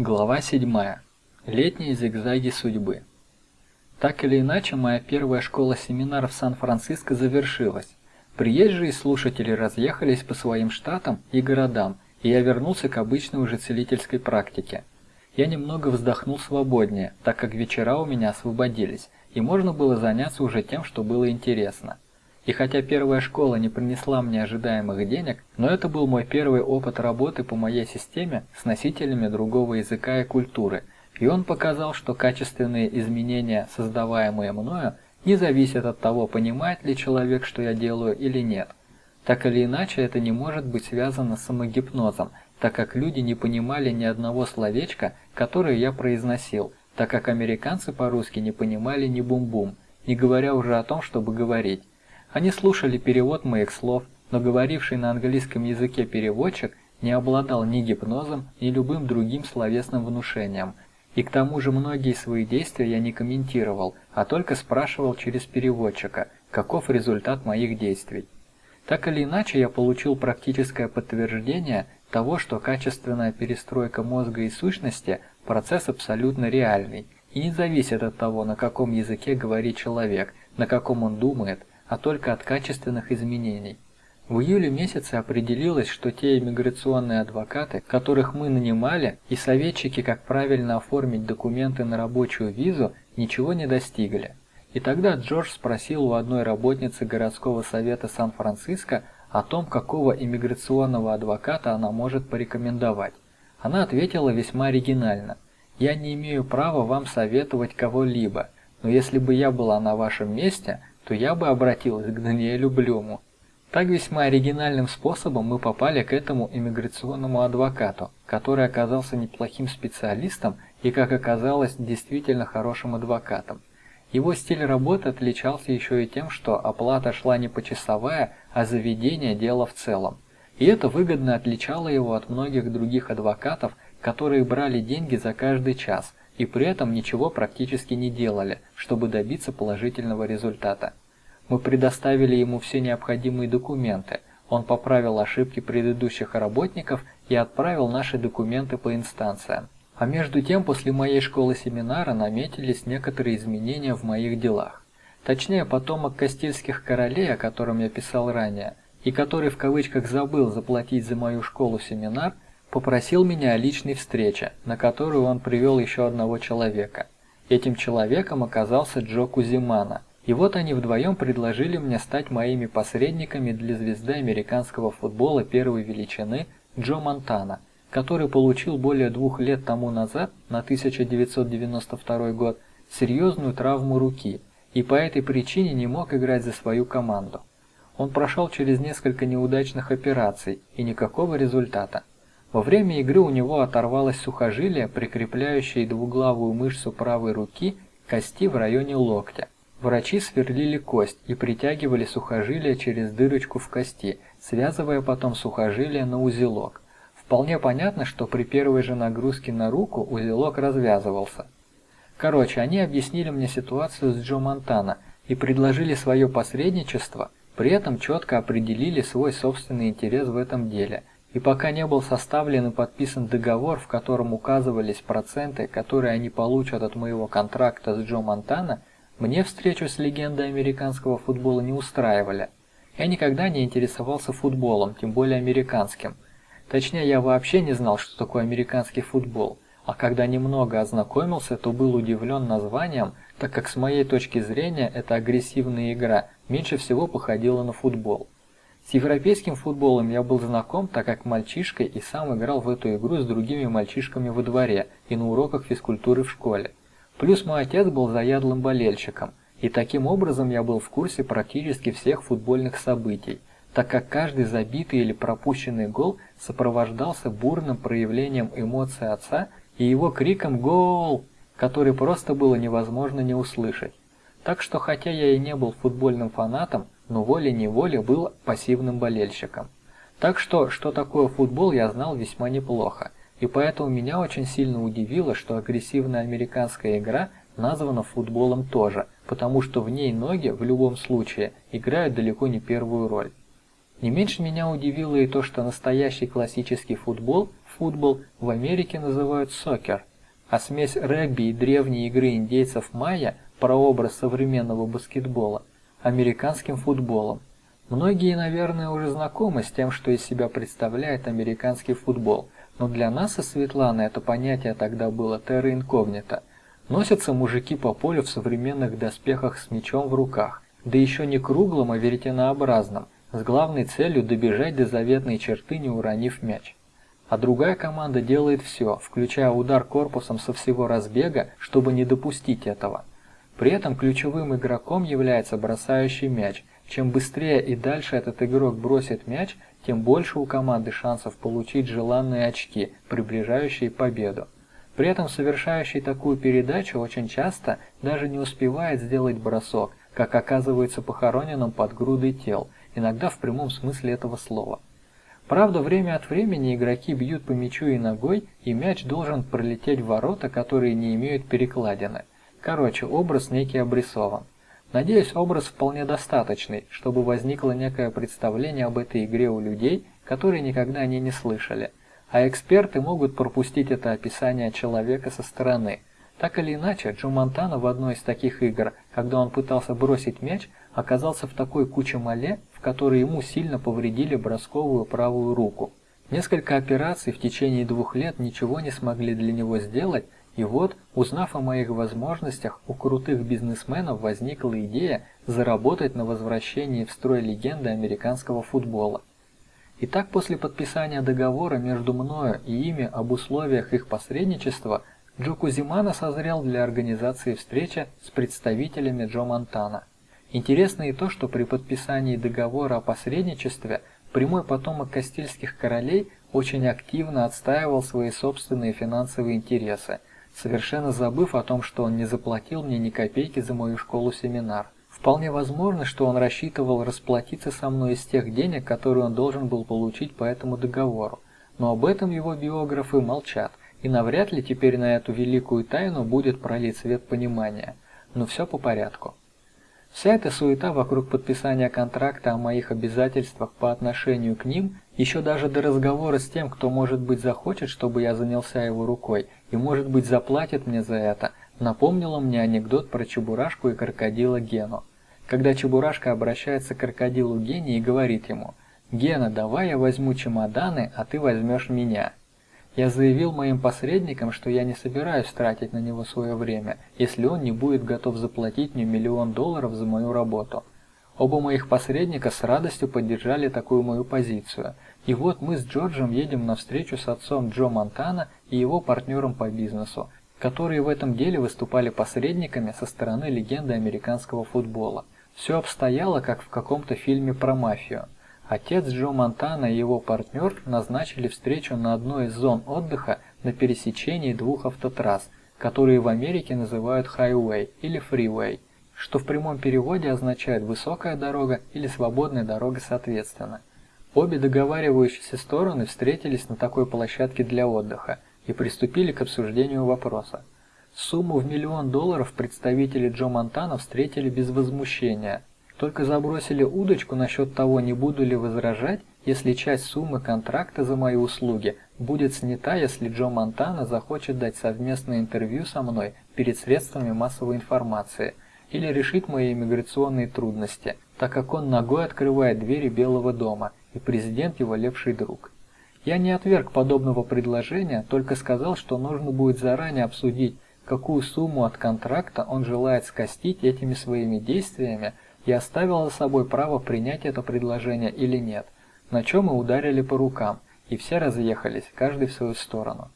Глава 7. Летние зигзаги судьбы. Так или иначе, моя первая школа-семинар в Сан-Франциско завершилась. Приезжие слушатели разъехались по своим штатам и городам, и я вернулся к обычной уже целительской практике. Я немного вздохнул свободнее, так как вечера у меня освободились, и можно было заняться уже тем, что было интересно. И хотя первая школа не принесла мне ожидаемых денег, но это был мой первый опыт работы по моей системе с носителями другого языка и культуры, и он показал, что качественные изменения, создаваемые мною, не зависят от того, понимает ли человек, что я делаю или нет. Так или иначе, это не может быть связано с самогипнозом, так как люди не понимали ни одного словечка, которое я произносил, так как американцы по-русски не понимали ни бум-бум, не говоря уже о том, чтобы говорить. Они слушали перевод моих слов, но говоривший на английском языке переводчик не обладал ни гипнозом, ни любым другим словесным внушением, и к тому же многие свои действия я не комментировал, а только спрашивал через переводчика, каков результат моих действий. Так или иначе, я получил практическое подтверждение того, что качественная перестройка мозга и сущности – процесс абсолютно реальный и не зависит от того, на каком языке говорит человек, на каком он думает, а только от качественных изменений. В июле месяце определилось, что те иммиграционные адвокаты, которых мы нанимали, и советчики, как правильно оформить документы на рабочую визу, ничего не достигли. И тогда Джордж спросил у одной работницы городского совета Сан-Франциско о том, какого иммиграционного адвоката она может порекомендовать. Она ответила весьма оригинально. «Я не имею права вам советовать кого-либо, но если бы я была на вашем месте, то я бы обратилась к Даниэлю Блюму. Так весьма оригинальным способом мы попали к этому иммиграционному адвокату, который оказался неплохим специалистом и, как оказалось, действительно хорошим адвокатом. Его стиль работы отличался еще и тем, что оплата шла не почасовая, а заведение дело в целом. И это выгодно отличало его от многих других адвокатов, которые брали деньги за каждый час, и при этом ничего практически не делали, чтобы добиться положительного результата. Мы предоставили ему все необходимые документы, он поправил ошибки предыдущих работников и отправил наши документы по инстанциям. А между тем, после моей школы-семинара наметились некоторые изменения в моих делах. Точнее, потомок Кастильских королей, о котором я писал ранее, и который в кавычках забыл заплатить за мою школу-семинар – попросил меня о личной встрече, на которую он привел еще одного человека. Этим человеком оказался Джо Кузимана, и вот они вдвоем предложили мне стать моими посредниками для звезды американского футбола первой величины Джо Монтана, который получил более двух лет тому назад, на 1992 год, серьезную травму руки и по этой причине не мог играть за свою команду. Он прошел через несколько неудачных операций и никакого результата. Во время игры у него оторвалось сухожилие, прикрепляющее двуглавую мышцу правой руки кости в районе локтя. Врачи сверлили кость и притягивали сухожилие через дырочку в кости, связывая потом сухожилие на узелок. Вполне понятно, что при первой же нагрузке на руку узелок развязывался. Короче, они объяснили мне ситуацию с Джо Монтана и предложили свое посредничество, при этом четко определили свой собственный интерес в этом деле – и пока не был составлен и подписан договор, в котором указывались проценты, которые они получат от моего контракта с Джо Монтана, мне встречу с легендой американского футбола не устраивали. Я никогда не интересовался футболом, тем более американским. Точнее, я вообще не знал, что такое американский футбол, а когда немного ознакомился, то был удивлен названием, так как с моей точки зрения эта агрессивная игра меньше всего походила на футбол. С европейским футболом я был знаком, так как мальчишкой и сам играл в эту игру с другими мальчишками во дворе и на уроках физкультуры в школе. Плюс мой отец был заядлым болельщиком, и таким образом я был в курсе практически всех футбольных событий, так как каждый забитый или пропущенный гол сопровождался бурным проявлением эмоций отца и его криком «Гол!», который просто было невозможно не услышать. Так что хотя я и не был футбольным фанатом, но волей-неволей был пассивным болельщиком. Так что, что такое футбол, я знал весьма неплохо, и поэтому меня очень сильно удивило, что агрессивная американская игра названа футболом тоже, потому что в ней ноги в любом случае играют далеко не первую роль. Не меньше меня удивило и то, что настоящий классический футбол, футбол, в Америке называют сокер, а смесь регби и древней игры индейцев майя, прообраз современного баскетбола, американским футболом. Многие, наверное, уже знакомы с тем, что из себя представляет американский футбол, но для нас со Светланой это понятие тогда было терра инкогнито. Носятся мужики по полю в современных доспехах с мечом в руках, да еще не круглым, а веретенообразным, с главной целью добежать до заветной черты, не уронив мяч. А другая команда делает все, включая удар корпусом со всего разбега, чтобы не допустить этого. При этом ключевым игроком является бросающий мяч. Чем быстрее и дальше этот игрок бросит мяч, тем больше у команды шансов получить желанные очки, приближающие победу. При этом совершающий такую передачу очень часто даже не успевает сделать бросок, как оказывается похороненным под грудой тел, иногда в прямом смысле этого слова. Правда, время от времени игроки бьют по мячу и ногой, и мяч должен пролететь в ворота, которые не имеют перекладины. Короче, образ некий обрисован. Надеюсь, образ вполне достаточный, чтобы возникло некое представление об этой игре у людей, которые никогда о ней не слышали. А эксперты могут пропустить это описание человека со стороны. Так или иначе, Джо Монтана в одной из таких игр, когда он пытался бросить мяч, оказался в такой куче мале, в которой ему сильно повредили бросковую правую руку. Несколько операций в течение двух лет ничего не смогли для него сделать, и вот, узнав о моих возможностях, у крутых бизнесменов возникла идея заработать на возвращении в строй легенды американского футбола. Итак, после подписания договора между мною и ими об условиях их посредничества, Джо Кузимана созрел для организации встречи с представителями Джо Монтана. Интересно и то, что при подписании договора о посредничестве прямой потомок Кастильских королей очень активно отстаивал свои собственные финансовые интересы, совершенно забыв о том, что он не заплатил мне ни копейки за мою школу-семинар. Вполне возможно, что он рассчитывал расплатиться со мной из тех денег, которые он должен был получить по этому договору. Но об этом его биографы молчат, и навряд ли теперь на эту великую тайну будет пролит свет понимания. Но все по порядку. Вся эта суета вокруг подписания контракта о моих обязательствах по отношению к ним, еще даже до разговора с тем, кто может быть захочет, чтобы я занялся его рукой, и может быть заплатит мне за это, напомнила мне анекдот про Чебурашку и крокодила Гену. Когда Чебурашка обращается к крокодилу Гене и говорит ему «Гена, давай я возьму чемоданы, а ты возьмешь меня». Я заявил моим посредникам, что я не собираюсь тратить на него свое время, если он не будет готов заплатить мне миллион долларов за мою работу. Оба моих посредника с радостью поддержали такую мою позицию. И вот мы с Джорджем едем на встречу с отцом Джо Монтана и его партнером по бизнесу, которые в этом деле выступали посредниками со стороны легенды американского футбола. Все обстояло, как в каком-то фильме про мафию. Отец Джо Монтана и его партнер назначили встречу на одной из зон отдыха на пересечении двух автотрасс, которые в Америке называют хайвей или фривей, что в прямом переводе означает «высокая дорога» или «свободная дорога» соответственно. Обе договаривающиеся стороны встретились на такой площадке для отдыха и приступили к обсуждению вопроса. Сумму в миллион долларов представители Джо Монтана встретили без возмущения, только забросили удочку насчет того, не буду ли возражать, если часть суммы контракта за мои услуги будет снята, если Джо Монтана захочет дать совместное интервью со мной перед средствами массовой информации или решить мои иммиграционные трудности, так как он ногой открывает двери Белого дома и президент его левший друг. Я не отверг подобного предложения, только сказал, что нужно будет заранее обсудить, какую сумму от контракта он желает скостить этими своими действиями, и оставил за собой право принять это предложение или нет, на чем мы ударили по рукам, и все разъехались, каждый в свою сторону.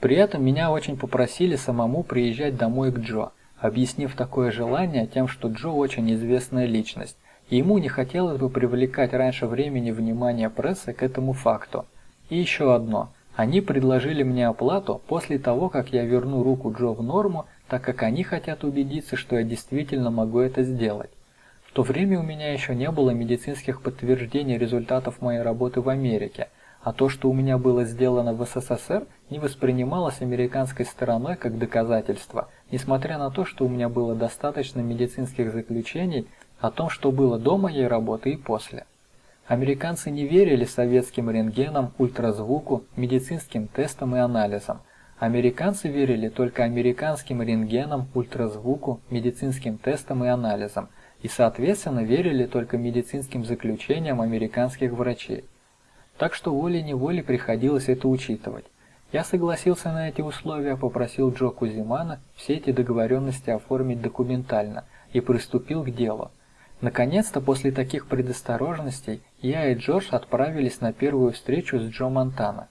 При этом меня очень попросили самому приезжать домой к Джо, объяснив такое желание тем, что Джо очень известная личность, ему не хотелось бы привлекать раньше времени внимание прессы к этому факту. И еще одно. Они предложили мне оплату после того, как я верну руку Джо в норму, так как они хотят убедиться, что я действительно могу это сделать. В то время у меня еще не было медицинских подтверждений результатов моей работы в Америке, а то, что у меня было сделано в СССР, не воспринималось американской стороной как доказательство, несмотря на то, что у меня было достаточно медицинских заключений о том, что было до моей работы и после. Американцы не верили советским рентгенам, ультразвуку, медицинским тестам и анализам. Американцы верили только американским рентгенам, ультразвуку, медицинским тестам и анализам, и, соответственно, верили только медицинским заключениям американских врачей. Так что волей-неволей приходилось это учитывать. Я согласился на эти условия, попросил Джо Кузимана все эти договоренности оформить документально и приступил к делу. Наконец-то после таких предосторожностей я и Джордж отправились на первую встречу с Джо Монтана.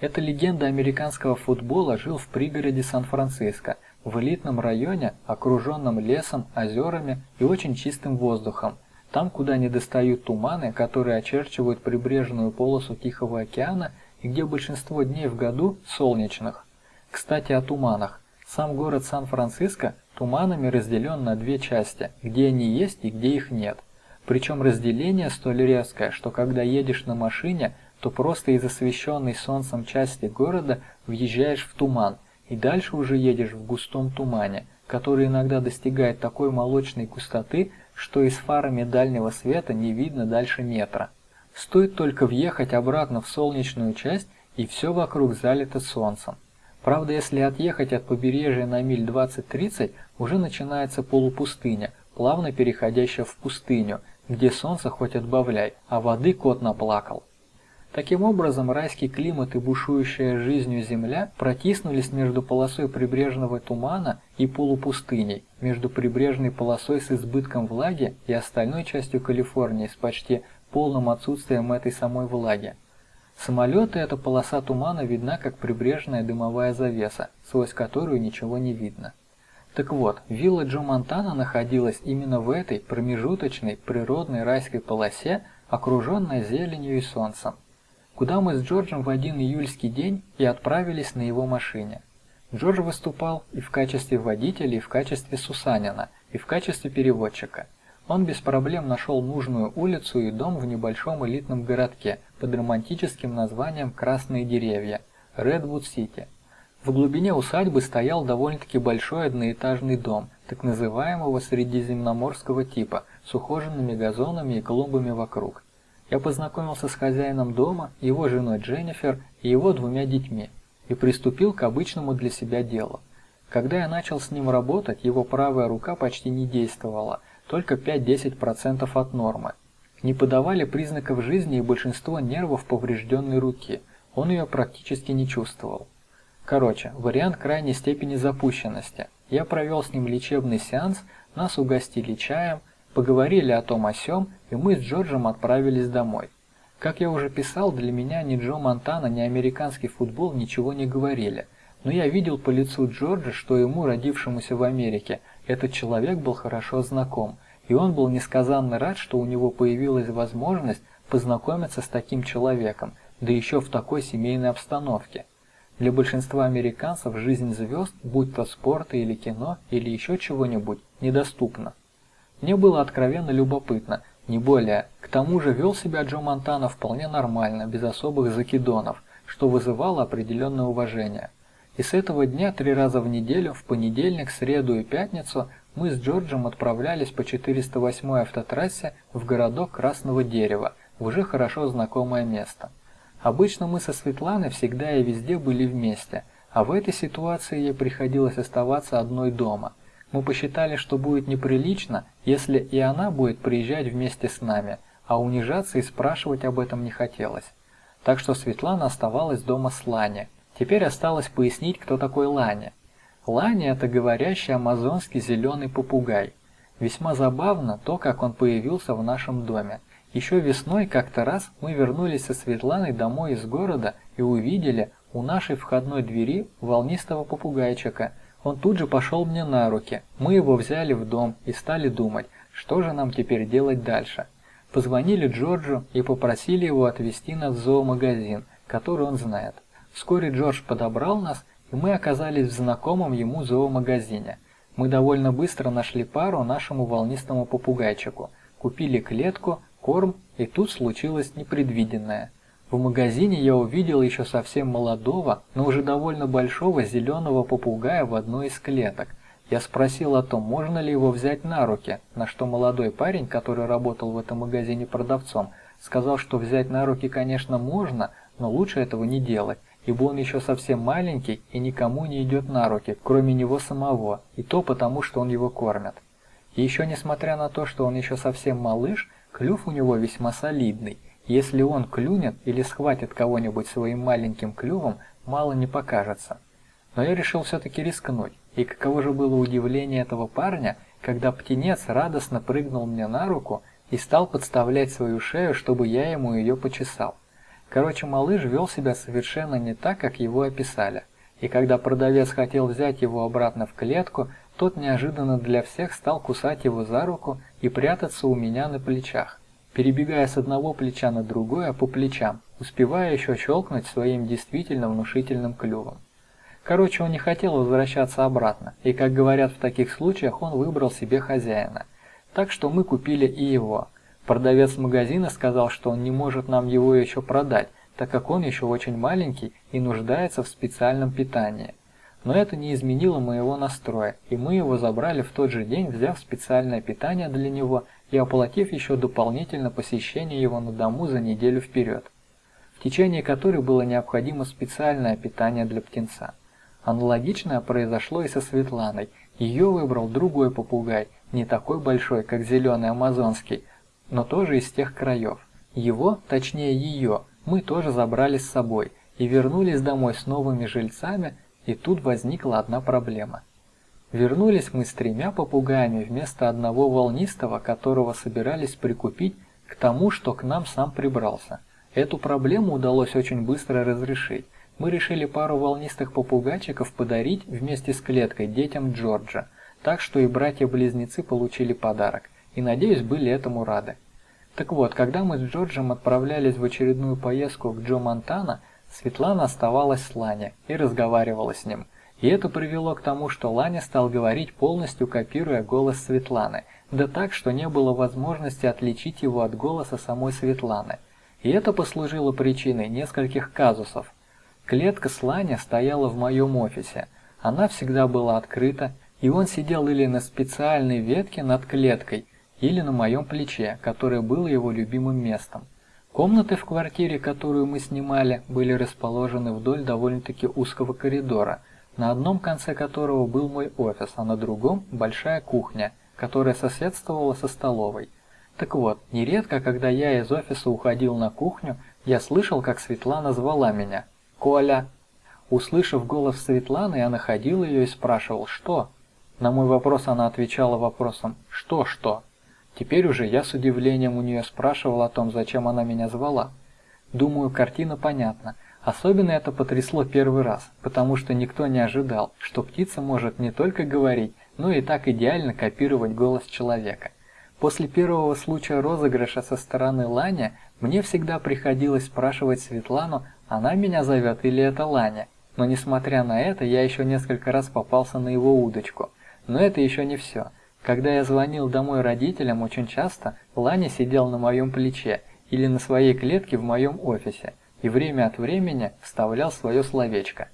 Эта легенда американского футбола жил в пригороде Сан-Франциско, в элитном районе, окруженном лесом, озерами и очень чистым воздухом, там, куда не достают туманы, которые очерчивают прибрежную полосу Тихого океана и где большинство дней в году солнечных. Кстати, о туманах. Сам город Сан-Франциско туманами разделен на две части, где они есть и где их нет. Причем разделение столь резкое, что когда едешь на машине, то просто из освещенной солнцем части города въезжаешь в туман, и дальше уже едешь в густом тумане, который иногда достигает такой молочной густоты, что из фарами дальнего света не видно дальше метра. Стоит только въехать обратно в солнечную часть, и все вокруг залито солнцем. Правда, если отъехать от побережья на миль 20-30, уже начинается полупустыня, плавно переходящая в пустыню, где солнце хоть отбавляй, а воды кот наплакал. Таким образом, райский климат и бушующая жизнью земля протиснулись между полосой прибрежного тумана и полупустыней, между прибрежной полосой с избытком влаги и остальной частью Калифорнии с почти полным отсутствием этой самой влаги. Самолеты эта полоса тумана видна как прибрежная дымовая завеса, сквозь которую ничего не видно. Так вот, вилла Джо Монтана находилась именно в этой промежуточной природной райской полосе, окруженной зеленью и солнцем, куда мы с Джорджем в один июльский день и отправились на его машине. Джордж выступал и в качестве водителя, и в качестве Сусанина, и в качестве переводчика – он без проблем нашел нужную улицу и дом в небольшом элитном городке под романтическим названием «Красные деревья» – Редвуд-Сити. В глубине усадьбы стоял довольно-таки большой одноэтажный дом, так называемого средиземноморского типа, с ухоженными газонами и клумбами вокруг. Я познакомился с хозяином дома, его женой Дженнифер и его двумя детьми, и приступил к обычному для себя делу. Когда я начал с ним работать, его правая рука почти не действовала – только 5-10% от нормы. Не подавали признаков жизни и большинство нервов поврежденной руки, он ее практически не чувствовал. Короче, вариант крайней степени запущенности. Я провел с ним лечебный сеанс, нас угостили чаем, поговорили о том о сём, и мы с Джорджем отправились домой. Как я уже писал, для меня ни Джо Монтана, ни американский футбол ничего не говорили, но я видел по лицу Джорджа, что ему, родившемуся в Америке, этот человек был хорошо знаком, и он был несказанно рад, что у него появилась возможность познакомиться с таким человеком, да еще в такой семейной обстановке. Для большинства американцев жизнь звезд, будь то спорта или кино, или еще чего-нибудь, недоступна. Мне было откровенно любопытно, не более. К тому же вел себя Джо Монтана вполне нормально, без особых закидонов, что вызывало определенное уважение. И с этого дня три раза в неделю, в понедельник, среду и пятницу, мы с Джорджем отправлялись по 408 автотрассе в городок Красного Дерева, в уже хорошо знакомое место. Обычно мы со Светланой всегда и везде были вместе, а в этой ситуации ей приходилось оставаться одной дома. Мы посчитали, что будет неприлично, если и она будет приезжать вместе с нами, а унижаться и спрашивать об этом не хотелось. Так что Светлана оставалась дома с Ланей. Теперь осталось пояснить, кто такой Ланя. Ланя – это говорящий амазонский зеленый попугай. Весьма забавно то, как он появился в нашем доме. Еще весной как-то раз мы вернулись со Светланой домой из города и увидели у нашей входной двери волнистого попугайчика. Он тут же пошел мне на руки. Мы его взяли в дом и стали думать, что же нам теперь делать дальше. Позвонили Джорджу и попросили его отвезти нас в зоомагазин, который он знает. Вскоре Джордж подобрал нас, и мы оказались в знакомом ему зоомагазине. Мы довольно быстро нашли пару нашему волнистому попугайчику, купили клетку, корм, и тут случилось непредвиденное. В магазине я увидел еще совсем молодого, но уже довольно большого зеленого попугая в одной из клеток. Я спросил о том, можно ли его взять на руки, на что молодой парень, который работал в этом магазине продавцом, сказал, что взять на руки, конечно, можно, но лучше этого не делать, ибо он еще совсем маленький и никому не идет на руки, кроме него самого, и то потому, что он его кормит. И еще несмотря на то, что он еще совсем малыш, клюв у него весьма солидный. Если он клюнет или схватит кого-нибудь своим маленьким клювом, мало не покажется. Но я решил все-таки рискнуть, и каково же было удивление этого парня, когда птенец радостно прыгнул мне на руку и стал подставлять свою шею, чтобы я ему ее почесал. Короче, малыш вел себя совершенно не так, как его описали. И когда продавец хотел взять его обратно в клетку, тот неожиданно для всех стал кусать его за руку и прятаться у меня на плечах, перебегая с одного плеча на другое по плечам, успевая еще щелкнуть своим действительно внушительным клювом. Короче, он не хотел возвращаться обратно, и, как говорят в таких случаях, он выбрал себе хозяина. Так что мы купили и его. Продавец магазина сказал, что он не может нам его еще продать, так как он еще очень маленький и нуждается в специальном питании. Но это не изменило моего настроя, и мы его забрали в тот же день, взяв специальное питание для него и оплатив еще дополнительно посещение его на дому за неделю вперед, в течение которой было необходимо специальное питание для птенца. Аналогичное произошло и со Светланой. Ее выбрал другой попугай, не такой большой, как зеленый амазонский, но тоже из тех краев. Его, точнее ее, мы тоже забрали с собой и вернулись домой с новыми жильцами, и тут возникла одна проблема. Вернулись мы с тремя попугаями вместо одного волнистого, которого собирались прикупить к тому, что к нам сам прибрался. Эту проблему удалось очень быстро разрешить. Мы решили пару волнистых попугайчиков подарить вместе с клеткой детям Джорджа, так что и братья-близнецы получили подарок, и, надеюсь, были этому рады. Так вот, когда мы с Джорджем отправлялись в очередную поездку к Джо Монтана, Светлана оставалась с Лане и разговаривала с ним. И это привело к тому, что Ланя стал говорить полностью копируя голос Светланы, да так, что не было возможности отличить его от голоса самой Светланы. И это послужило причиной нескольких казусов. Клетка с Ланей стояла в моем офисе. Она всегда была открыта, и он сидел или на специальной ветке над клеткой, или на моем плече, которое было его любимым местом. Комнаты в квартире, которую мы снимали, были расположены вдоль довольно-таки узкого коридора, на одном конце которого был мой офис, а на другом – большая кухня, которая соседствовала со столовой. Так вот, нередко, когда я из офиса уходил на кухню, я слышал, как Светлана звала меня. «Коля!» Услышав голос Светланы, я находил ее и спрашивал «Что?». На мой вопрос она отвечала вопросом «Что-что?». Теперь уже я с удивлением у нее спрашивал о том, зачем она меня звала. Думаю, картина понятна. Особенно это потрясло первый раз, потому что никто не ожидал, что птица может не только говорить, но и так идеально копировать голос человека. После первого случая розыгрыша со стороны Лани мне всегда приходилось спрашивать Светлану, она меня зовет или это Ланя. Но несмотря на это, я еще несколько раз попался на его удочку. Но это еще не все. Когда я звонил домой родителям, очень часто Ланя сидел на моем плече или на своей клетке в моем офисе и время от времени вставлял свое словечко.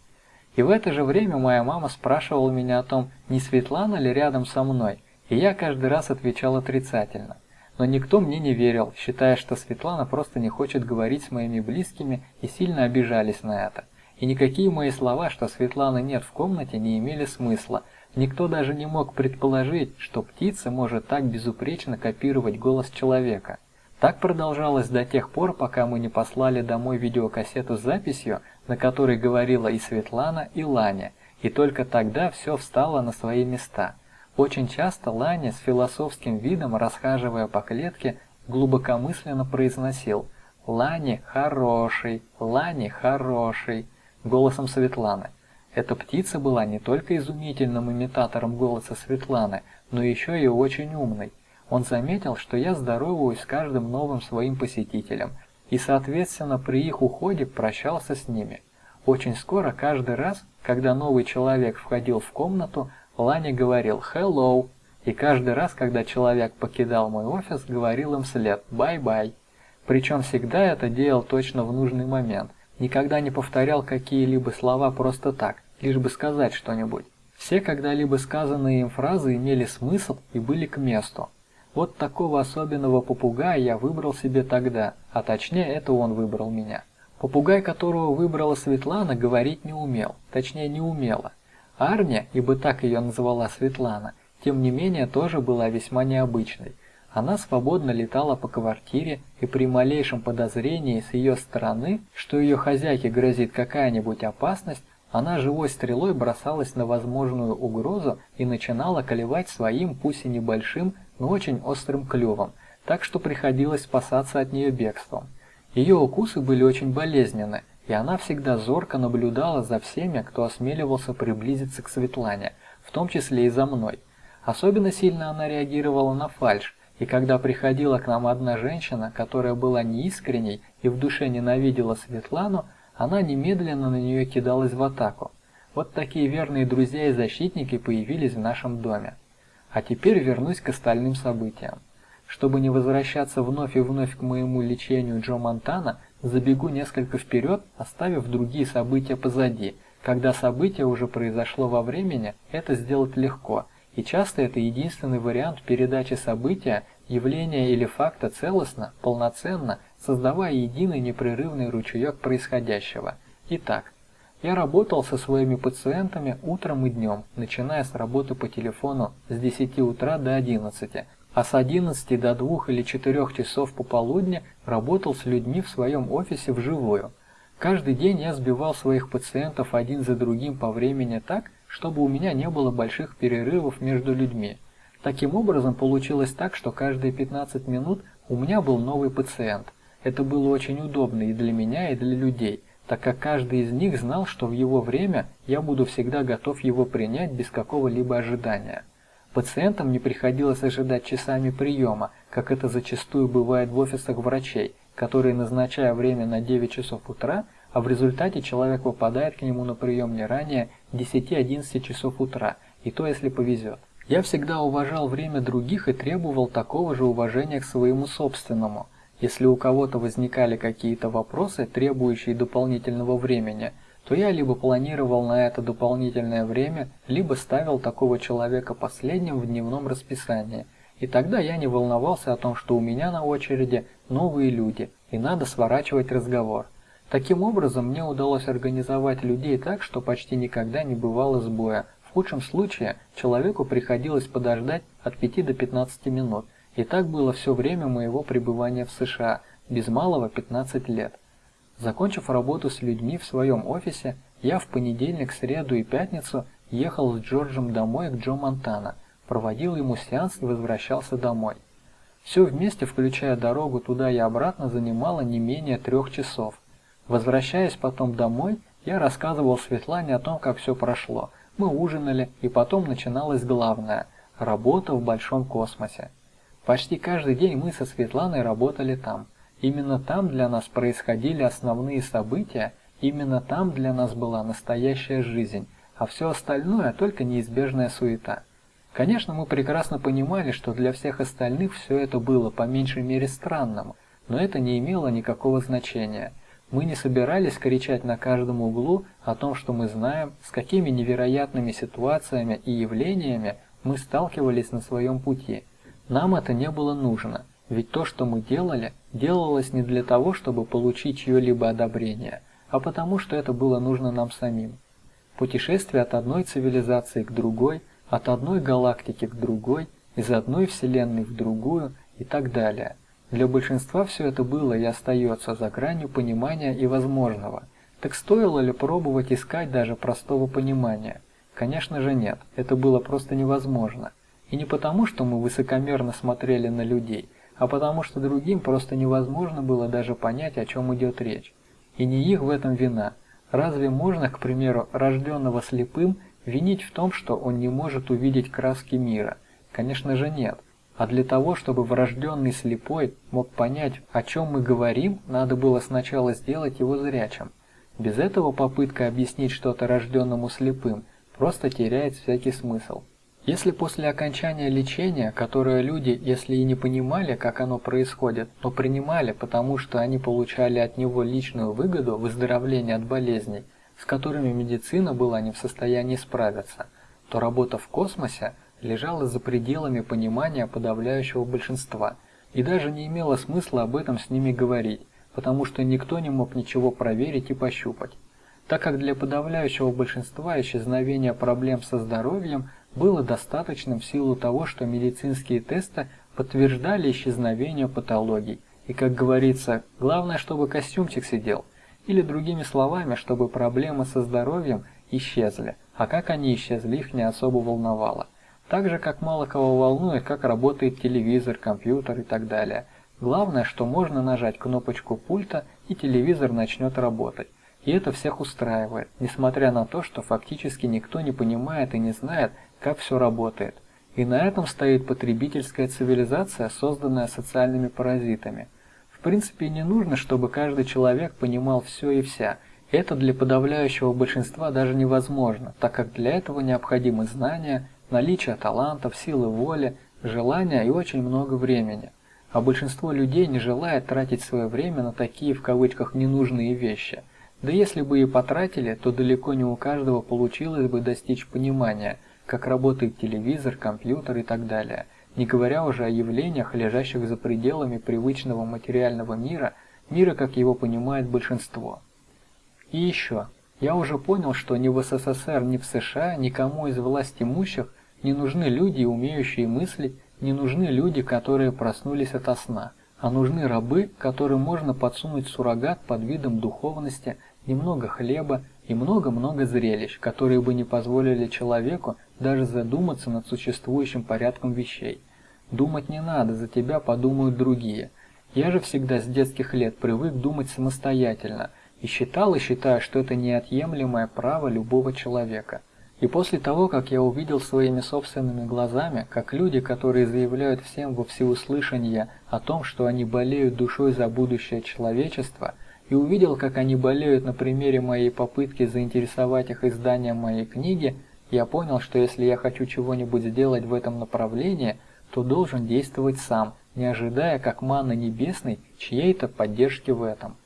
И в это же время моя мама спрашивала меня о том, не Светлана ли рядом со мной, и я каждый раз отвечал отрицательно. Но никто мне не верил, считая, что Светлана просто не хочет говорить с моими близкими и сильно обижались на это. И никакие мои слова, что Светланы нет в комнате, не имели смысла, Никто даже не мог предположить, что птица может так безупречно копировать голос человека. Так продолжалось до тех пор, пока мы не послали домой видеокассету с записью, на которой говорила и Светлана, и Ланя, и только тогда все встало на свои места. Очень часто Ланя с философским видом, расхаживая по клетке, глубокомысленно произносил «Лани хороший, Лани хороший» голосом Светланы. Эта птица была не только изумительным имитатором голоса Светланы, но еще и очень умной. Он заметил, что я здороваюсь с каждым новым своим посетителем, и, соответственно, при их уходе прощался с ними. Очень скоро, каждый раз, когда новый человек входил в комнату, Ланя говорил «hello», и каждый раз, когда человек покидал мой офис, говорил им вслед «bye-bye». Причем всегда это делал точно в нужный момент, никогда не повторял какие-либо слова просто так, лишь бы сказать что-нибудь. Все когда-либо сказанные им фразы имели смысл и были к месту. Вот такого особенного попугая я выбрал себе тогда, а точнее это он выбрал меня. Попугай, которого выбрала Светлана, говорить не умел, точнее не умела. Арня, ибо так ее назвала Светлана, тем не менее тоже была весьма необычной. Она свободно летала по квартире, и при малейшем подозрении с ее стороны, что ее хозяйке грозит какая-нибудь опасность, она живой стрелой бросалась на возможную угрозу и начинала колевать своим, пусть и небольшим, но очень острым клювом, так что приходилось спасаться от нее бегством. Ее укусы были очень болезненны, и она всегда зорко наблюдала за всеми, кто осмеливался приблизиться к Светлане, в том числе и за мной. Особенно сильно она реагировала на фальшь, и когда приходила к нам одна женщина, которая была неискренней и в душе ненавидела Светлану, она немедленно на нее кидалась в атаку. Вот такие верные друзья и защитники появились в нашем доме. А теперь вернусь к остальным событиям. Чтобы не возвращаться вновь и вновь к моему лечению Джо Монтана, забегу несколько вперед, оставив другие события позади. Когда событие уже произошло во времени, это сделать легко, и часто это единственный вариант передачи события, явления или факта целостно, полноценно создавая единый непрерывный ручеек происходящего. Итак, я работал со своими пациентами утром и днем, начиная с работы по телефону с 10 утра до 11, а с 11 до 2 или 4 часов пополудни работал с людьми в своем офисе вживую. Каждый день я сбивал своих пациентов один за другим по времени так, чтобы у меня не было больших перерывов между людьми. Таким образом, получилось так, что каждые 15 минут у меня был новый пациент – это было очень удобно и для меня, и для людей, так как каждый из них знал, что в его время я буду всегда готов его принять без какого-либо ожидания. Пациентам не приходилось ожидать часами приема, как это зачастую бывает в офисах врачей, которые, назначая время на 9 часов утра, а в результате человек попадает к нему на прием не ранее 10-11 часов утра, и то если повезет. Я всегда уважал время других и требовал такого же уважения к своему собственному – если у кого-то возникали какие-то вопросы, требующие дополнительного времени, то я либо планировал на это дополнительное время, либо ставил такого человека последним в дневном расписании. И тогда я не волновался о том, что у меня на очереди новые люди, и надо сворачивать разговор. Таким образом, мне удалось организовать людей так, что почти никогда не бывало сбоя. В худшем случае, человеку приходилось подождать от 5 до 15 минут – и так было все время моего пребывания в США, без малого 15 лет. Закончив работу с людьми в своем офисе, я в понедельник, среду и пятницу ехал с Джорджем домой к Джо Монтана, проводил ему сеанс и возвращался домой. Все вместе, включая дорогу туда и обратно, занимало не менее трех часов. Возвращаясь потом домой, я рассказывал Светлане о том, как все прошло. Мы ужинали, и потом начиналось главное – работа в большом космосе. Почти каждый день мы со Светланой работали там. Именно там для нас происходили основные события, именно там для нас была настоящая жизнь, а все остальное только неизбежная суета. Конечно, мы прекрасно понимали, что для всех остальных все это было по меньшей мере странным, но это не имело никакого значения. Мы не собирались кричать на каждом углу о том, что мы знаем, с какими невероятными ситуациями и явлениями мы сталкивались на своем пути – нам это не было нужно, ведь то, что мы делали, делалось не для того, чтобы получить чье-либо одобрение, а потому что это было нужно нам самим. Путешествие от одной цивилизации к другой, от одной галактики к другой, из одной вселенной в другую и так далее. Для большинства все это было и остается за гранью понимания и возможного. Так стоило ли пробовать искать даже простого понимания? Конечно же нет, это было просто невозможно. И не потому, что мы высокомерно смотрели на людей, а потому что другим просто невозможно было даже понять, о чем идет речь. И не их в этом вина. Разве можно, к примеру, рожденного слепым винить в том, что он не может увидеть краски мира? Конечно же нет. А для того, чтобы врожденный слепой мог понять, о чем мы говорим, надо было сначала сделать его зрячим. Без этого попытка объяснить что-то рожденному слепым просто теряет всякий смысл. Если после окончания лечения, которое люди, если и не понимали, как оно происходит, но принимали, потому что они получали от него личную выгоду выздоровления от болезней, с которыми медицина была не в состоянии справиться, то работа в космосе лежала за пределами понимания подавляющего большинства. и даже не имело смысла об этом с ними говорить, потому что никто не мог ничего проверить и пощупать. Так как для подавляющего большинства исчезновение проблем со здоровьем было достаточным в силу того, что медицинские тесты подтверждали исчезновение патологий, и, как говорится, главное, чтобы костюмчик сидел, или другими словами, чтобы проблемы со здоровьем исчезли, а как они исчезли, их не особо волновало. Так же, как мало кого волнует, как работает телевизор, компьютер и так далее. Главное, что можно нажать кнопочку пульта, и телевизор начнет работать. И это всех устраивает, несмотря на то, что фактически никто не понимает и не знает, как все работает. И на этом стоит потребительская цивилизация, созданная социальными паразитами. В принципе, не нужно, чтобы каждый человек понимал все и вся. Это для подавляющего большинства даже невозможно, так как для этого необходимы знания, наличие талантов, силы воли, желания и очень много времени. А большинство людей не желает тратить свое время на такие в кавычках ненужные вещи. Да если бы и потратили, то далеко не у каждого получилось бы достичь понимания, как работает телевизор, компьютер и так далее, не говоря уже о явлениях, лежащих за пределами привычного материального мира, мира, как его понимает большинство. И еще, я уже понял, что ни в СССР, ни в США никому из власть имущих не нужны люди, умеющие мыслить, не нужны люди, которые проснулись ото сна, а нужны рабы, которым можно подсунуть суррогат под видом духовности, немного хлеба и много-много зрелищ, которые бы не позволили человеку даже задуматься над существующим порядком вещей. Думать не надо, за тебя подумают другие. Я же всегда с детских лет привык думать самостоятельно и считал и считаю, что это неотъемлемое право любого человека – и после того, как я увидел своими собственными глазами, как люди, которые заявляют всем во всеуслышание о том, что они болеют душой за будущее человечества, и увидел, как они болеют на примере моей попытки заинтересовать их изданием моей книги, я понял, что если я хочу чего-нибудь сделать в этом направлении, то должен действовать сам, не ожидая, как манна небесной, чьей-то поддержки в этом.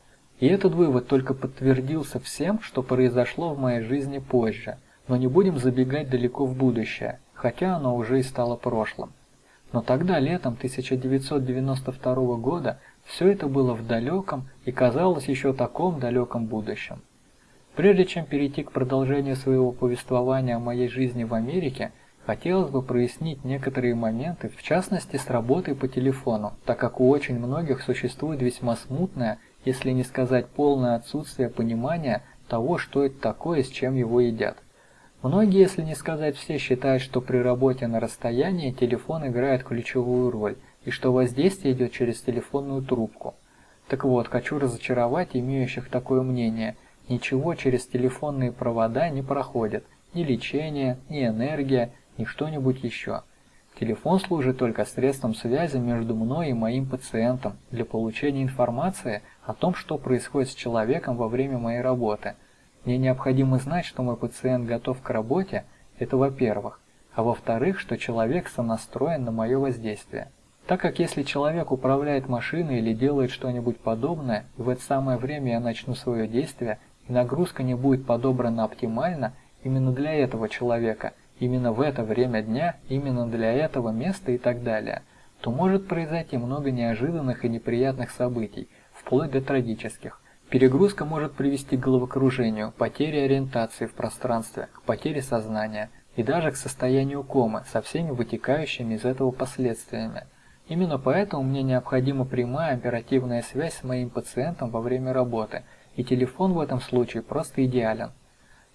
И этот вывод только подтвердился всем, что произошло в моей жизни позже – но не будем забегать далеко в будущее, хотя оно уже и стало прошлым. Но тогда, летом 1992 года, все это было в далеком и казалось еще таком далеком будущем. Прежде чем перейти к продолжению своего повествования о моей жизни в Америке, хотелось бы прояснить некоторые моменты, в частности с работой по телефону, так как у очень многих существует весьма смутное, если не сказать полное отсутствие понимания того, что это такое и с чем его едят. Многие, если не сказать все, считают, что при работе на расстоянии телефон играет ключевую роль, и что воздействие идет через телефонную трубку. Так вот, хочу разочаровать имеющих такое мнение. Ничего через телефонные провода не проходит. Ни лечение, ни энергия, ни что-нибудь еще. Телефон служит только средством связи между мной и моим пациентом для получения информации о том, что происходит с человеком во время моей работы – мне необходимо знать, что мой пациент готов к работе, это во-первых, а во-вторых, что человек сонастроен на мое воздействие. Так как если человек управляет машиной или делает что-нибудь подобное, и в это самое время я начну свое действие, и нагрузка не будет подобрана оптимально именно для этого человека, именно в это время дня, именно для этого места и так далее, то может произойти много неожиданных и неприятных событий, вплоть до трагических. Перегрузка может привести к головокружению, потере ориентации в пространстве, к потере сознания и даже к состоянию комы со всеми вытекающими из этого последствиями. Именно поэтому мне необходима прямая оперативная связь с моим пациентом во время работы, и телефон в этом случае просто идеален.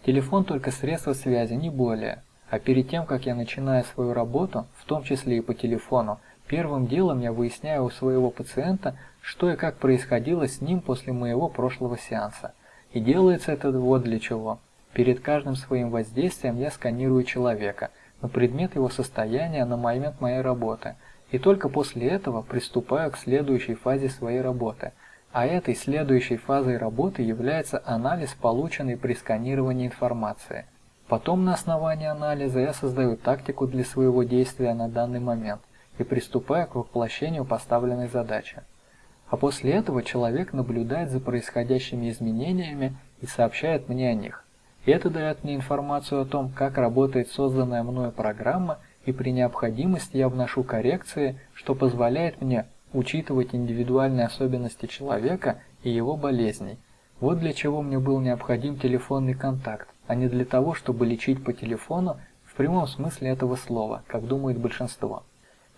Телефон только средство связи, не более. А перед тем, как я начинаю свою работу, в том числе и по телефону, первым делом я выясняю у своего пациента, что и как происходило с ним после моего прошлого сеанса. И делается это вот для чего. Перед каждым своим воздействием я сканирую человека на предмет его состояния на момент моей работы, и только после этого приступаю к следующей фазе своей работы. А этой следующей фазой работы является анализ полученной при сканировании информации. Потом на основании анализа я создаю тактику для своего действия на данный момент и приступаю к воплощению поставленной задачи. А после этого человек наблюдает за происходящими изменениями и сообщает мне о них. Это дает мне информацию о том, как работает созданная мною программа, и при необходимости я вношу коррекции, что позволяет мне учитывать индивидуальные особенности человека и его болезней. Вот для чего мне был необходим телефонный контакт, а не для того, чтобы лечить по телефону в прямом смысле этого слова, как думает большинство.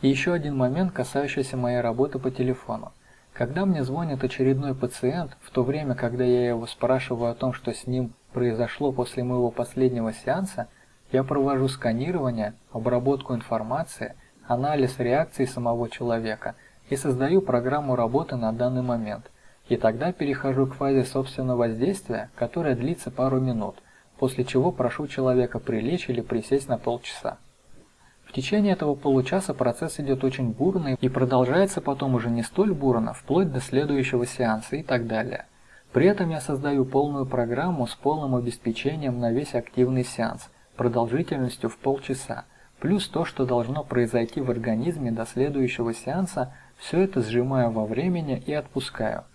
И еще один момент, касающийся моей работы по телефону. Когда мне звонит очередной пациент, в то время, когда я его спрашиваю о том, что с ним произошло после моего последнего сеанса, я провожу сканирование, обработку информации, анализ реакции самого человека и создаю программу работы на данный момент. И тогда перехожу к фазе собственного воздействия, которая длится пару минут, после чего прошу человека прилечь или присесть на полчаса. В течение этого получаса процесс идет очень бурно и продолжается потом уже не столь бурно, вплоть до следующего сеанса и так далее. При этом я создаю полную программу с полным обеспечением на весь активный сеанс, продолжительностью в полчаса, плюс то, что должно произойти в организме до следующего сеанса, все это сжимаю во времени и отпускаю.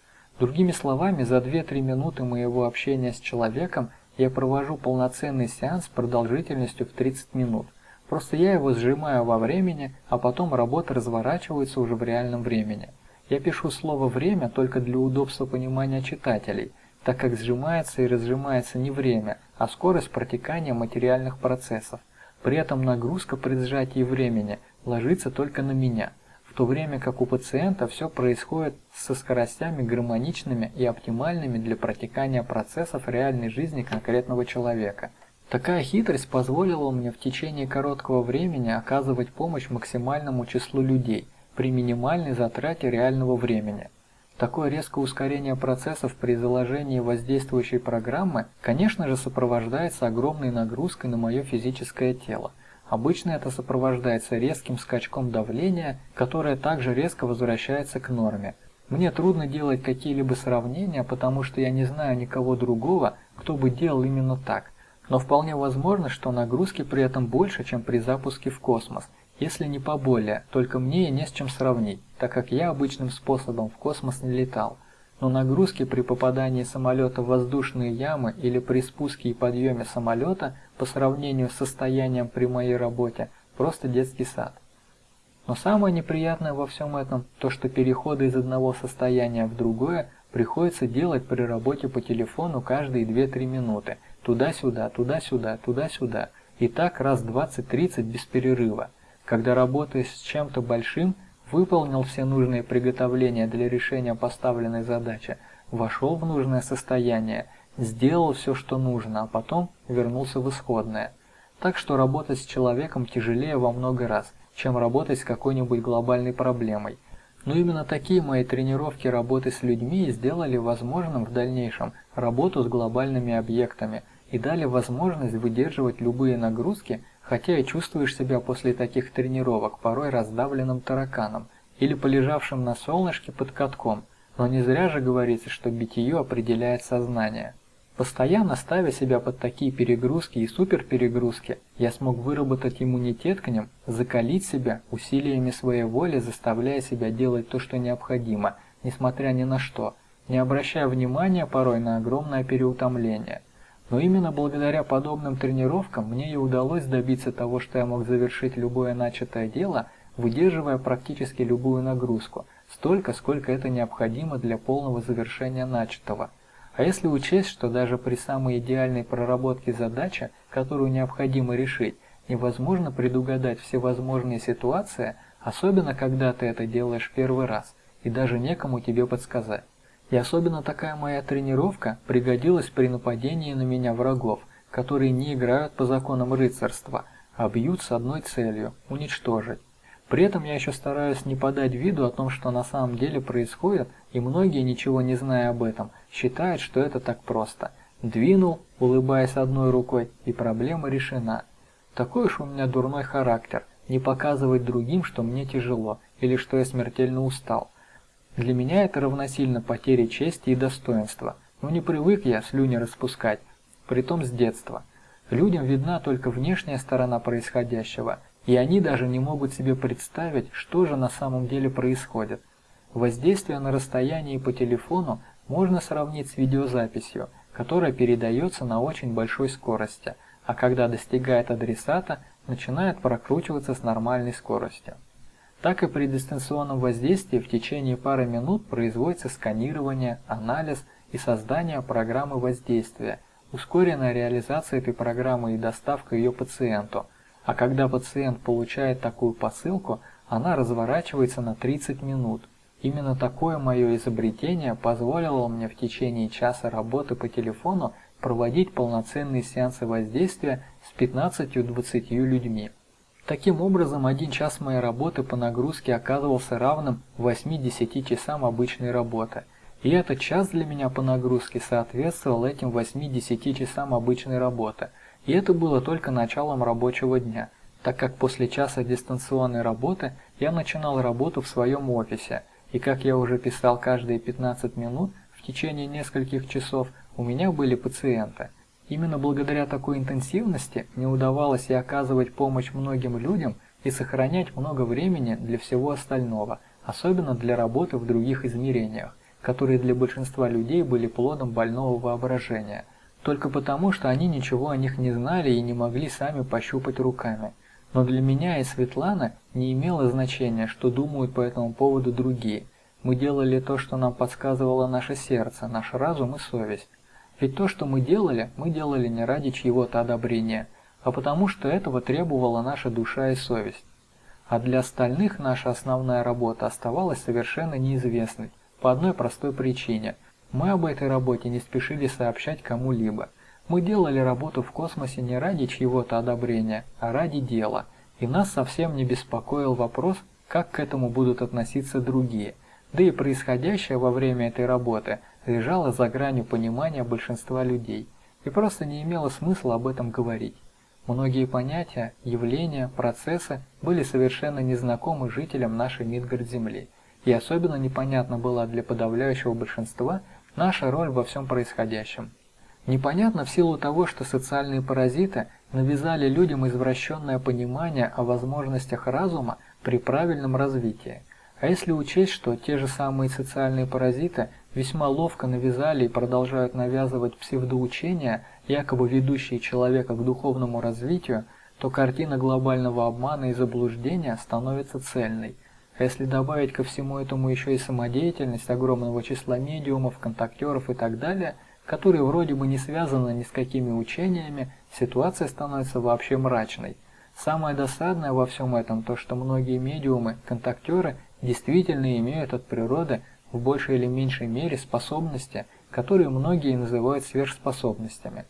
Другими словами, за 2-3 минуты моего общения с человеком я провожу полноценный сеанс продолжительностью в 30 минут. Просто я его сжимаю во времени, а потом работа разворачивается уже в реальном времени. Я пишу слово «время» только для удобства понимания читателей, так как сжимается и разжимается не время, а скорость протекания материальных процессов. При этом нагрузка при сжатии времени ложится только на меня, в то время как у пациента все происходит со скоростями гармоничными и оптимальными для протекания процессов реальной жизни конкретного человека – Такая хитрость позволила мне в течение короткого времени оказывать помощь максимальному числу людей при минимальной затрате реального времени. Такое резкое ускорение процессов при заложении воздействующей программы, конечно же, сопровождается огромной нагрузкой на мое физическое тело. Обычно это сопровождается резким скачком давления, которое также резко возвращается к норме. Мне трудно делать какие-либо сравнения, потому что я не знаю никого другого, кто бы делал именно так. Но вполне возможно, что нагрузки при этом больше, чем при запуске в космос, если не поболее, только мне и не с чем сравнить, так как я обычным способом в космос не летал. Но нагрузки при попадании самолета в воздушные ямы или при спуске и подъеме самолета по сравнению с состоянием при моей работе просто детский сад. Но самое неприятное во всем этом то, что переходы из одного состояния в другое приходится делать при работе по телефону каждые 2-3 минуты, Туда-сюда, туда-сюда, туда-сюда. И так раз 20-30 без перерыва. Когда работаешь с чем-то большим, выполнил все нужные приготовления для решения поставленной задачи, вошел в нужное состояние, сделал все, что нужно, а потом вернулся в исходное. Так что работать с человеком тяжелее во много раз, чем работать с какой-нибудь глобальной проблемой. Но именно такие мои тренировки работы с людьми сделали возможным в дальнейшем работу с глобальными объектами – и дали возможность выдерживать любые нагрузки, хотя и чувствуешь себя после таких тренировок порой раздавленным тараканом или полежавшим на солнышке под катком, но не зря же говорится, что битие определяет сознание. Постоянно ставя себя под такие перегрузки и суперперегрузки, я смог выработать иммунитет к ним, закалить себя усилиями своей воли, заставляя себя делать то, что необходимо, несмотря ни на что, не обращая внимания порой на огромное переутомление. Но именно благодаря подобным тренировкам мне и удалось добиться того, что я мог завершить любое начатое дело, выдерживая практически любую нагрузку, столько, сколько это необходимо для полного завершения начатого. А если учесть, что даже при самой идеальной проработке задачи, которую необходимо решить, невозможно предугадать все возможные ситуации, особенно когда ты это делаешь первый раз, и даже некому тебе подсказать. И особенно такая моя тренировка пригодилась при нападении на меня врагов, которые не играют по законам рыцарства, а бьют с одной целью – уничтожить. При этом я еще стараюсь не подать виду о том, что на самом деле происходит, и многие, ничего не зная об этом, считают, что это так просто. Двинул, улыбаясь одной рукой, и проблема решена. Такой уж у меня дурной характер – не показывать другим, что мне тяжело, или что я смертельно устал. Для меня это равносильно потере чести и достоинства, но не привык я слюни распускать, притом с детства. Людям видна только внешняя сторона происходящего, и они даже не могут себе представить, что же на самом деле происходит. Воздействие на расстоянии по телефону можно сравнить с видеозаписью, которая передается на очень большой скорости, а когда достигает адресата, начинает прокручиваться с нормальной скоростью. Так и при дистанционном воздействии в течение пары минут производится сканирование, анализ и создание программы воздействия, ускоренная реализация этой программы и доставка ее пациенту. А когда пациент получает такую посылку, она разворачивается на 30 минут. Именно такое мое изобретение позволило мне в течение часа работы по телефону проводить полноценные сеансы воздействия с 15-20 людьми. Таким образом, один час моей работы по нагрузке оказывался равным 8-10 часам обычной работы. И этот час для меня по нагрузке соответствовал этим 8-10 часам обычной работы. И это было только началом рабочего дня, так как после часа дистанционной работы я начинал работу в своем офисе, и как я уже писал каждые 15 минут в течение нескольких часов, у меня были пациенты. Именно благодаря такой интенсивности мне удавалось и оказывать помощь многим людям и сохранять много времени для всего остального, особенно для работы в других измерениях, которые для большинства людей были плодом больного воображения, только потому, что они ничего о них не знали и не могли сами пощупать руками. Но для меня и Светланы не имело значения, что думают по этому поводу другие. Мы делали то, что нам подсказывало наше сердце, наш разум и совесть. Ведь то, что мы делали, мы делали не ради чьего-то одобрения, а потому что этого требовала наша душа и совесть. А для остальных наша основная работа оставалась совершенно неизвестной, по одной простой причине. Мы об этой работе не спешили сообщать кому-либо. Мы делали работу в космосе не ради чьего-то одобрения, а ради дела, и нас совсем не беспокоил вопрос, как к этому будут относиться другие, да и происходящее во время этой работы – лежала за гранью понимания большинства людей, и просто не имело смысла об этом говорить. Многие понятия, явления, процессы были совершенно незнакомы жителям нашей Мидгард-Земли, и особенно непонятна была для подавляющего большинства наша роль во всем происходящем. Непонятно в силу того, что социальные паразиты навязали людям извращенное понимание о возможностях разума при правильном развитии. А если учесть, что те же самые социальные паразиты весьма ловко навязали и продолжают навязывать псевдоучения, якобы ведущие человека к духовному развитию, то картина глобального обмана и заблуждения становится цельной. А если добавить ко всему этому еще и самодеятельность огромного числа медиумов, контактеров и так далее, которые вроде бы не связаны ни с какими учениями, ситуация становится вообще мрачной. Самое досадное во всем этом то, что многие медиумы, контактеры действительно имеют от природы в большей или меньшей мере способности, которые многие называют сверхспособностями.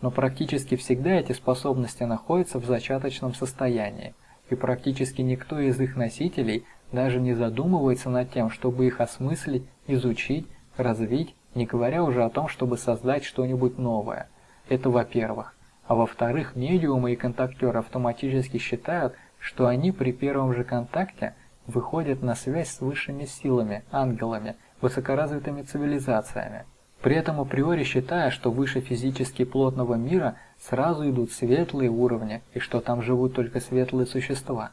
Но практически всегда эти способности находятся в зачаточном состоянии, и практически никто из их носителей даже не задумывается над тем, чтобы их осмыслить, изучить, развить, не говоря уже о том, чтобы создать что-нибудь новое. Это во-первых. А во-вторых, медиумы и контактеры автоматически считают, что они при первом же контакте – выходят на связь с высшими силами, ангелами, высокоразвитыми цивилизациями. При этом априори считая, что выше физически плотного мира сразу идут светлые уровни и что там живут только светлые существа.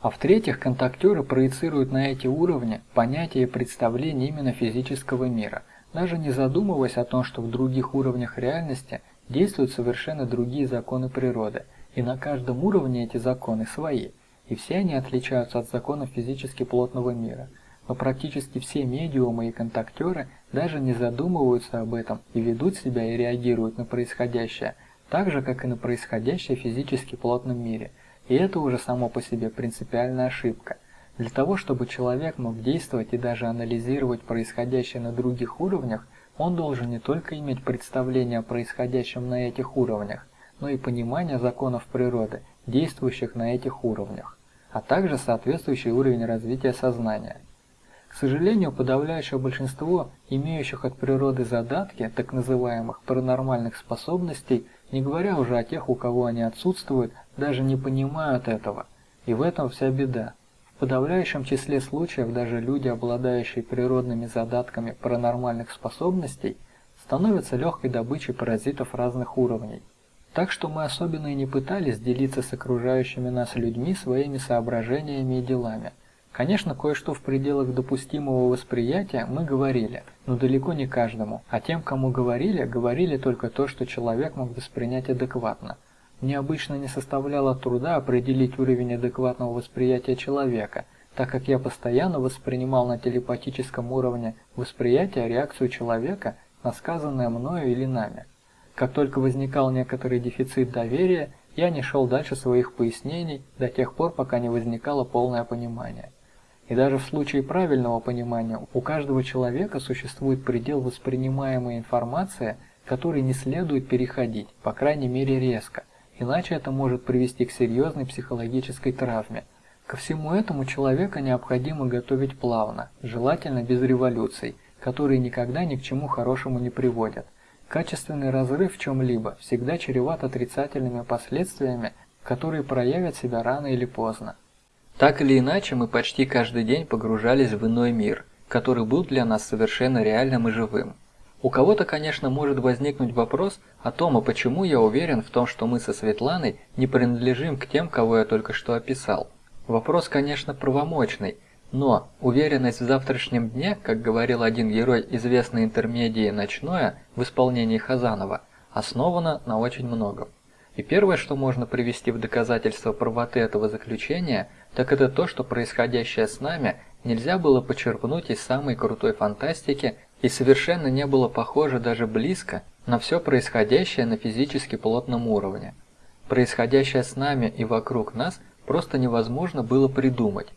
А в-третьих, контактеры проецируют на эти уровни понятия и представления именно физического мира, даже не задумываясь о том, что в других уровнях реальности действуют совершенно другие законы природы, и на каждом уровне эти законы свои – и все они отличаются от законов физически плотного мира. Но практически все медиумы и контактеры даже не задумываются об этом и ведут себя и реагируют на происходящее, так же, как и на происходящее в физически плотном мире. И это уже само по себе принципиальная ошибка. Для того, чтобы человек мог действовать и даже анализировать происходящее на других уровнях, он должен не только иметь представление о происходящем на этих уровнях, но и понимание законов природы, действующих на этих уровнях а также соответствующий уровень развития сознания. К сожалению, подавляющее большинство имеющих от природы задатки, так называемых паранормальных способностей, не говоря уже о тех, у кого они отсутствуют, даже не понимают этого. И в этом вся беда. В подавляющем числе случаев даже люди, обладающие природными задатками паранормальных способностей, становятся легкой добычей паразитов разных уровней. Так что мы особенно и не пытались делиться с окружающими нас людьми своими соображениями и делами. Конечно, кое-что в пределах допустимого восприятия мы говорили, но далеко не каждому, а тем, кому говорили, говорили только то, что человек мог воспринять адекватно. Мне обычно не составляло труда определить уровень адекватного восприятия человека, так как я постоянно воспринимал на телепатическом уровне восприятия реакцию человека на сказанное мною или нами. Как только возникал некоторый дефицит доверия, я не шел дальше своих пояснений до тех пор, пока не возникало полное понимание. И даже в случае правильного понимания у каждого человека существует предел воспринимаемой информации, который не следует переходить, по крайней мере резко, иначе это может привести к серьезной психологической травме. Ко всему этому человека необходимо готовить плавно, желательно без революций, которые никогда ни к чему хорошему не приводят. Качественный разрыв в чем-либо всегда чреват отрицательными последствиями, которые проявят себя рано или поздно. Так или иначе, мы почти каждый день погружались в иной мир, который был для нас совершенно реальным и живым. У кого-то, конечно, может возникнуть вопрос о том, а почему я уверен в том, что мы со Светланой не принадлежим к тем, кого я только что описал. Вопрос, конечно, правомочный, но уверенность в завтрашнем дне, как говорил один герой известной интермедии «Ночное» в исполнении Хазанова, основана на очень многом. И первое, что можно привести в доказательство правоты этого заключения, так это то, что происходящее с нами нельзя было почерпнуть из самой крутой фантастики и совершенно не было похоже даже близко на все происходящее на физически плотном уровне. Происходящее с нами и вокруг нас просто невозможно было придумать,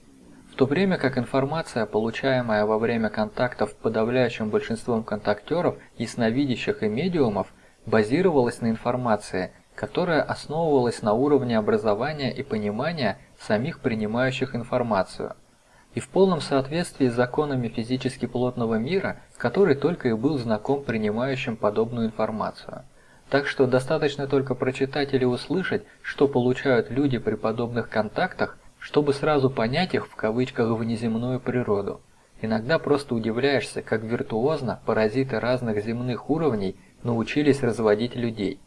в то время как информация, получаемая во время контактов подавляющим большинством контактеров, ясновидящих и медиумов, базировалась на информации, которая основывалась на уровне образования и понимания самих принимающих информацию, и в полном соответствии с законами физически плотного мира, который только и был знаком принимающим подобную информацию. Так что достаточно только прочитать или услышать, что получают люди при подобных контактах, чтобы сразу понять их в кавычках внеземную природу. Иногда просто удивляешься, как виртуозно паразиты разных земных уровней научились разводить людей.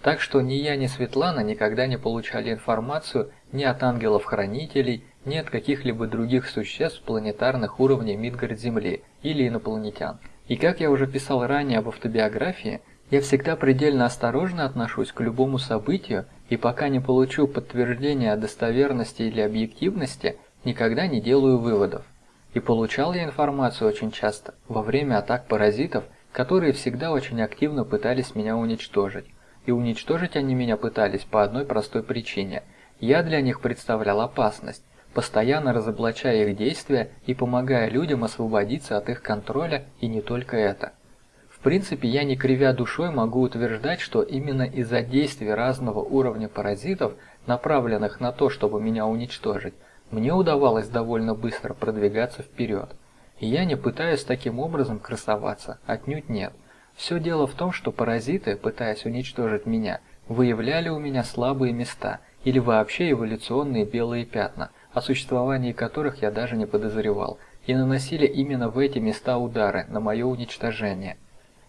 Так что ни я, ни Светлана никогда не получали информацию ни от ангелов-хранителей, ни от каких-либо других существ планетарных уровней Мидгард-Земли или инопланетян. И как я уже писал ранее об автобиографии, я всегда предельно осторожно отношусь к любому событию, и пока не получу подтверждения о достоверности или объективности, никогда не делаю выводов. И получал я информацию очень часто во время атак паразитов, которые всегда очень активно пытались меня уничтожить. И уничтожить они меня пытались по одной простой причине. Я для них представлял опасность, постоянно разоблачая их действия и помогая людям освободиться от их контроля, и не только это принципе, я не кривя душой могу утверждать, что именно из-за действий разного уровня паразитов, направленных на то, чтобы меня уничтожить, мне удавалось довольно быстро продвигаться вперед. И я не пытаюсь таким образом красоваться, отнюдь нет. Все дело в том, что паразиты, пытаясь уничтожить меня, выявляли у меня слабые места или вообще эволюционные белые пятна, о существовании которых я даже не подозревал, и наносили именно в эти места удары на мое уничтожение.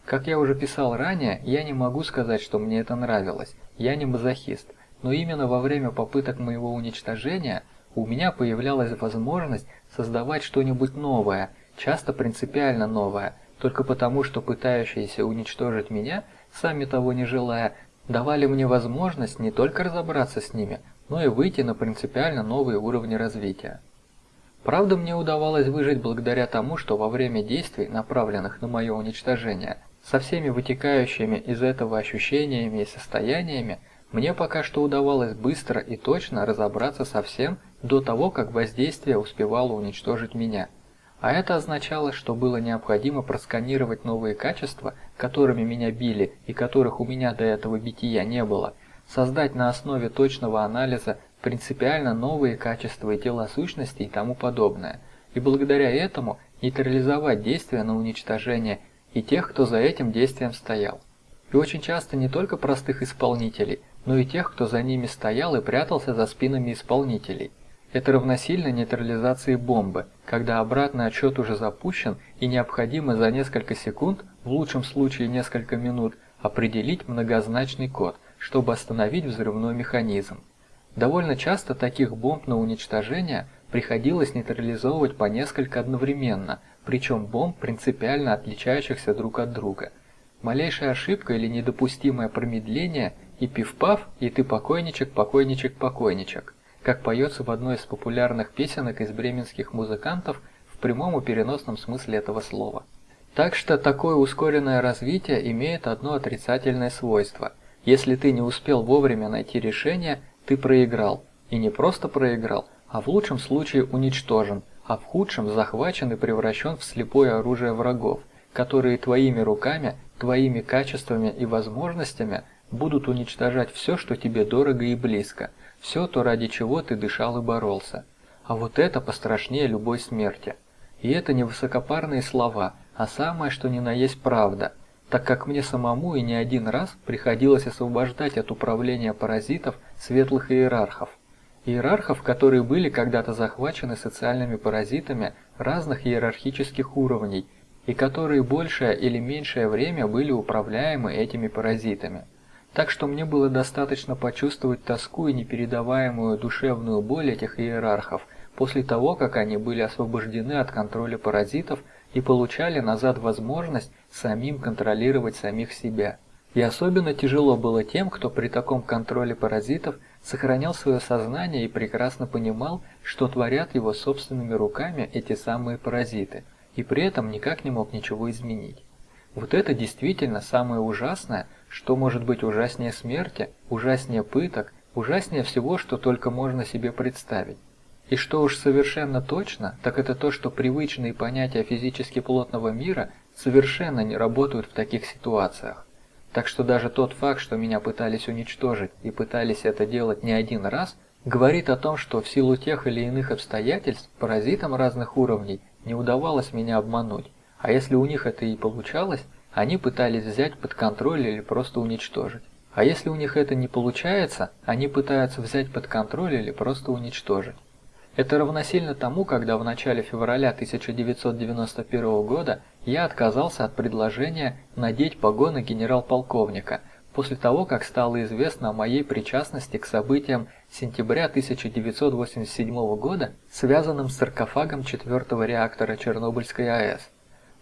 Как я уже писал ранее, я не могу сказать, что мне это нравилось. Я не мазохист, но именно во время попыток моего уничтожения у меня появлялась возможность создавать что-нибудь новое, часто принципиально новое, только потому, что пытающиеся уничтожить меня, сами того не желая, давали мне возможность не только разобраться с ними, но и выйти на принципиально новые уровни развития. Правда, мне удавалось выжить благодаря тому, что во время действий, направленных на мое уничтожение, со всеми вытекающими из этого ощущениями и состояниями мне пока что удавалось быстро и точно разобраться со всем до того, как воздействие успевало уничтожить меня. А это означало, что было необходимо просканировать новые качества, которыми меня били и которых у меня до этого бития не было, создать на основе точного анализа принципиально новые качества и тела сущности и тому подобное, и благодаря этому нейтрализовать действия на уничтожение и тех, кто за этим действием стоял. И очень часто не только простых исполнителей, но и тех, кто за ними стоял и прятался за спинами исполнителей. Это равносильно нейтрализации бомбы, когда обратный отсчет уже запущен и необходимо за несколько секунд, в лучшем случае несколько минут, определить многозначный код, чтобы остановить взрывной механизм. Довольно часто таких бомб на уничтожение приходилось нейтрализовывать по несколько одновременно – причем бомб, принципиально отличающихся друг от друга. Малейшая ошибка или недопустимое промедление и пиф-паф, и ты покойничек, покойничек, покойничек. как поется в одной из популярных песенок из бременских музыкантов в прямом и переносном смысле этого слова. Так что такое ускоренное развитие имеет одно отрицательное свойство. Если ты не успел вовремя найти решение, ты проиграл. И не просто проиграл, а в лучшем случае уничтожен, а в худшем захвачен и превращен в слепое оружие врагов, которые твоими руками, твоими качествами и возможностями будут уничтожать все, что тебе дорого и близко, все то, ради чего ты дышал и боролся. А вот это пострашнее любой смерти. И это не высокопарные слова, а самое, что ни на есть правда, так как мне самому и не один раз приходилось освобождать от управления паразитов светлых иерархов. Иерархов, которые были когда-то захвачены социальными паразитами разных иерархических уровней и которые большее или меньшее время были управляемы этими паразитами. Так что мне было достаточно почувствовать тоску и непередаваемую душевную боль этих иерархов после того, как они были освобождены от контроля паразитов и получали назад возможность самим контролировать самих себя. И особенно тяжело было тем, кто при таком контроле паразитов сохранял свое сознание и прекрасно понимал, что творят его собственными руками эти самые паразиты, и при этом никак не мог ничего изменить. Вот это действительно самое ужасное, что может быть ужаснее смерти, ужаснее пыток, ужаснее всего, что только можно себе представить. И что уж совершенно точно, так это то, что привычные понятия физически плотного мира совершенно не работают в таких ситуациях. Так что даже тот факт, что меня пытались уничтожить и пытались это делать не один раз, говорит о том, что в силу тех или иных обстоятельств паразитам разных уровней не удавалось меня обмануть. А если у них это и получалось, они пытались взять под контроль или просто уничтожить. А если у них это не получается, они пытаются взять под контроль или просто уничтожить. Это равносильно тому, когда в начале февраля 1991 года я отказался от предложения надеть погоны генерал-полковника, после того, как стало известно о моей причастности к событиям сентября 1987 года, связанным с саркофагом четвертого реактора Чернобыльской АЭС.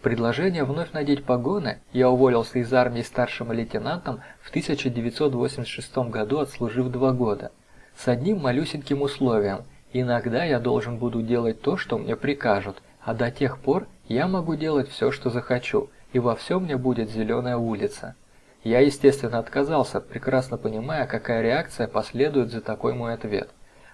Предложение вновь надеть погоны я уволился из армии старшим лейтенантом в 1986 году, отслужив два года, с одним малюсеньким условием – Иногда я должен буду делать то, что мне прикажут, а до тех пор я могу делать все, что захочу, и во всем мне будет зеленая улица. Я, естественно, отказался, прекрасно понимая, какая реакция последует за такой мой ответ.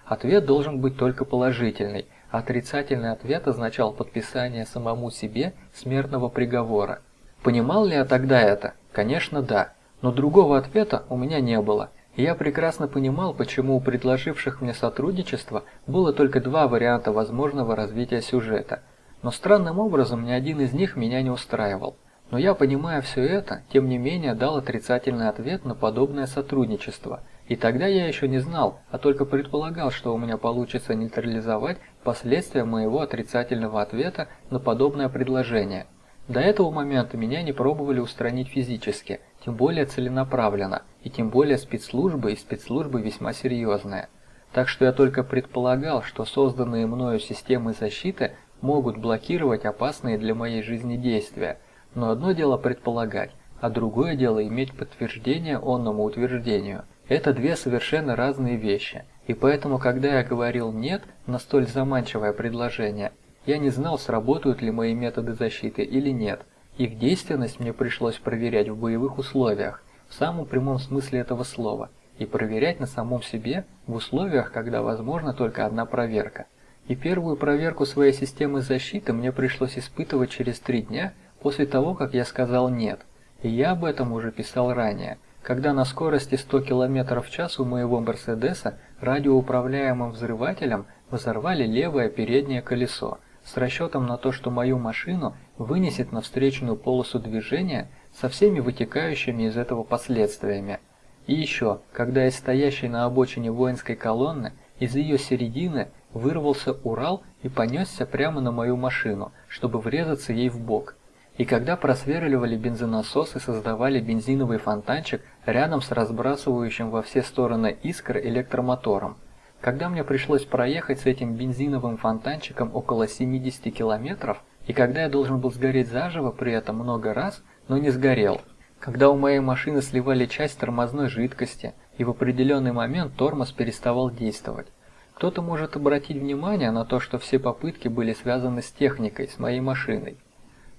Ответ должен быть только положительный. Отрицательный ответ означал подписание самому себе смертного приговора. Понимал ли я тогда это? Конечно, да. Но другого ответа у меня не было – я прекрасно понимал, почему у предложивших мне сотрудничество было только два варианта возможного развития сюжета, но странным образом ни один из них меня не устраивал. Но я, понимая все это, тем не менее дал отрицательный ответ на подобное сотрудничество, и тогда я еще не знал, а только предполагал, что у меня получится нейтрализовать последствия моего отрицательного ответа на подобное предложение. До этого момента меня не пробовали устранить физически – тем более целенаправленно, и тем более спецслужбы и спецслужбы весьма серьезные. Так что я только предполагал, что созданные мною системы защиты могут блокировать опасные для моей жизни действия. Но одно дело предполагать, а другое дело иметь подтверждение онному утверждению. Это две совершенно разные вещи. И поэтому, когда я говорил «нет» на столь заманчивое предложение, я не знал, сработают ли мои методы защиты или нет. Их действенность мне пришлось проверять в боевых условиях, в самом прямом смысле этого слова, и проверять на самом себе в условиях, когда возможна только одна проверка. И первую проверку своей системы защиты мне пришлось испытывать через три дня после того, как я сказал «нет». И я об этом уже писал ранее, когда на скорости 100 км в час у моего Мерседеса радиоуправляемым взрывателем взорвали левое переднее колесо – с расчетом на то, что мою машину вынесет на встречную полосу движения со всеми вытекающими из этого последствиями. И еще, когда из стоящей на обочине воинской колонны из ее середины вырвался Урал и понесся прямо на мою машину, чтобы врезаться ей в бок. И когда просверливали бензонасос и создавали бензиновый фонтанчик рядом с разбрасывающим во все стороны искры электромотором. Когда мне пришлось проехать с этим бензиновым фонтанчиком около 70 километров, и когда я должен был сгореть заживо при этом много раз, но не сгорел, когда у моей машины сливали часть тормозной жидкости, и в определенный момент тормоз переставал действовать, Кто-то может обратить внимание на то, что все попытки были связаны с техникой, с моей машиной.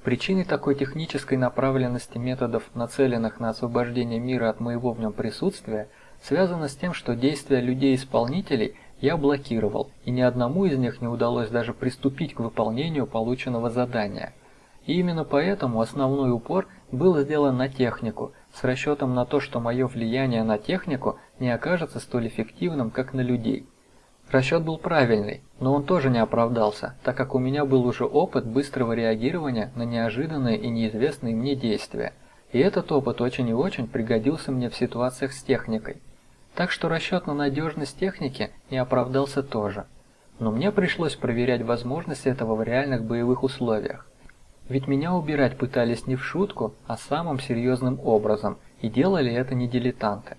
Причиной такой технической направленности методов, нацеленных на освобождение мира от моего в нем присутствия, связано с тем, что действия людей-исполнителей я блокировал, и ни одному из них не удалось даже приступить к выполнению полученного задания. И именно поэтому основной упор был сделан на технику, с расчетом на то, что мое влияние на технику не окажется столь эффективным, как на людей. Расчет был правильный, но он тоже не оправдался, так как у меня был уже опыт быстрого реагирования на неожиданные и неизвестные мне действия, и этот опыт очень и очень пригодился мне в ситуациях с техникой. Так что расчет на надежность техники не оправдался тоже. Но мне пришлось проверять возможность этого в реальных боевых условиях. Ведь меня убирать пытались не в шутку, а самым серьезным образом, и делали это не дилетанты.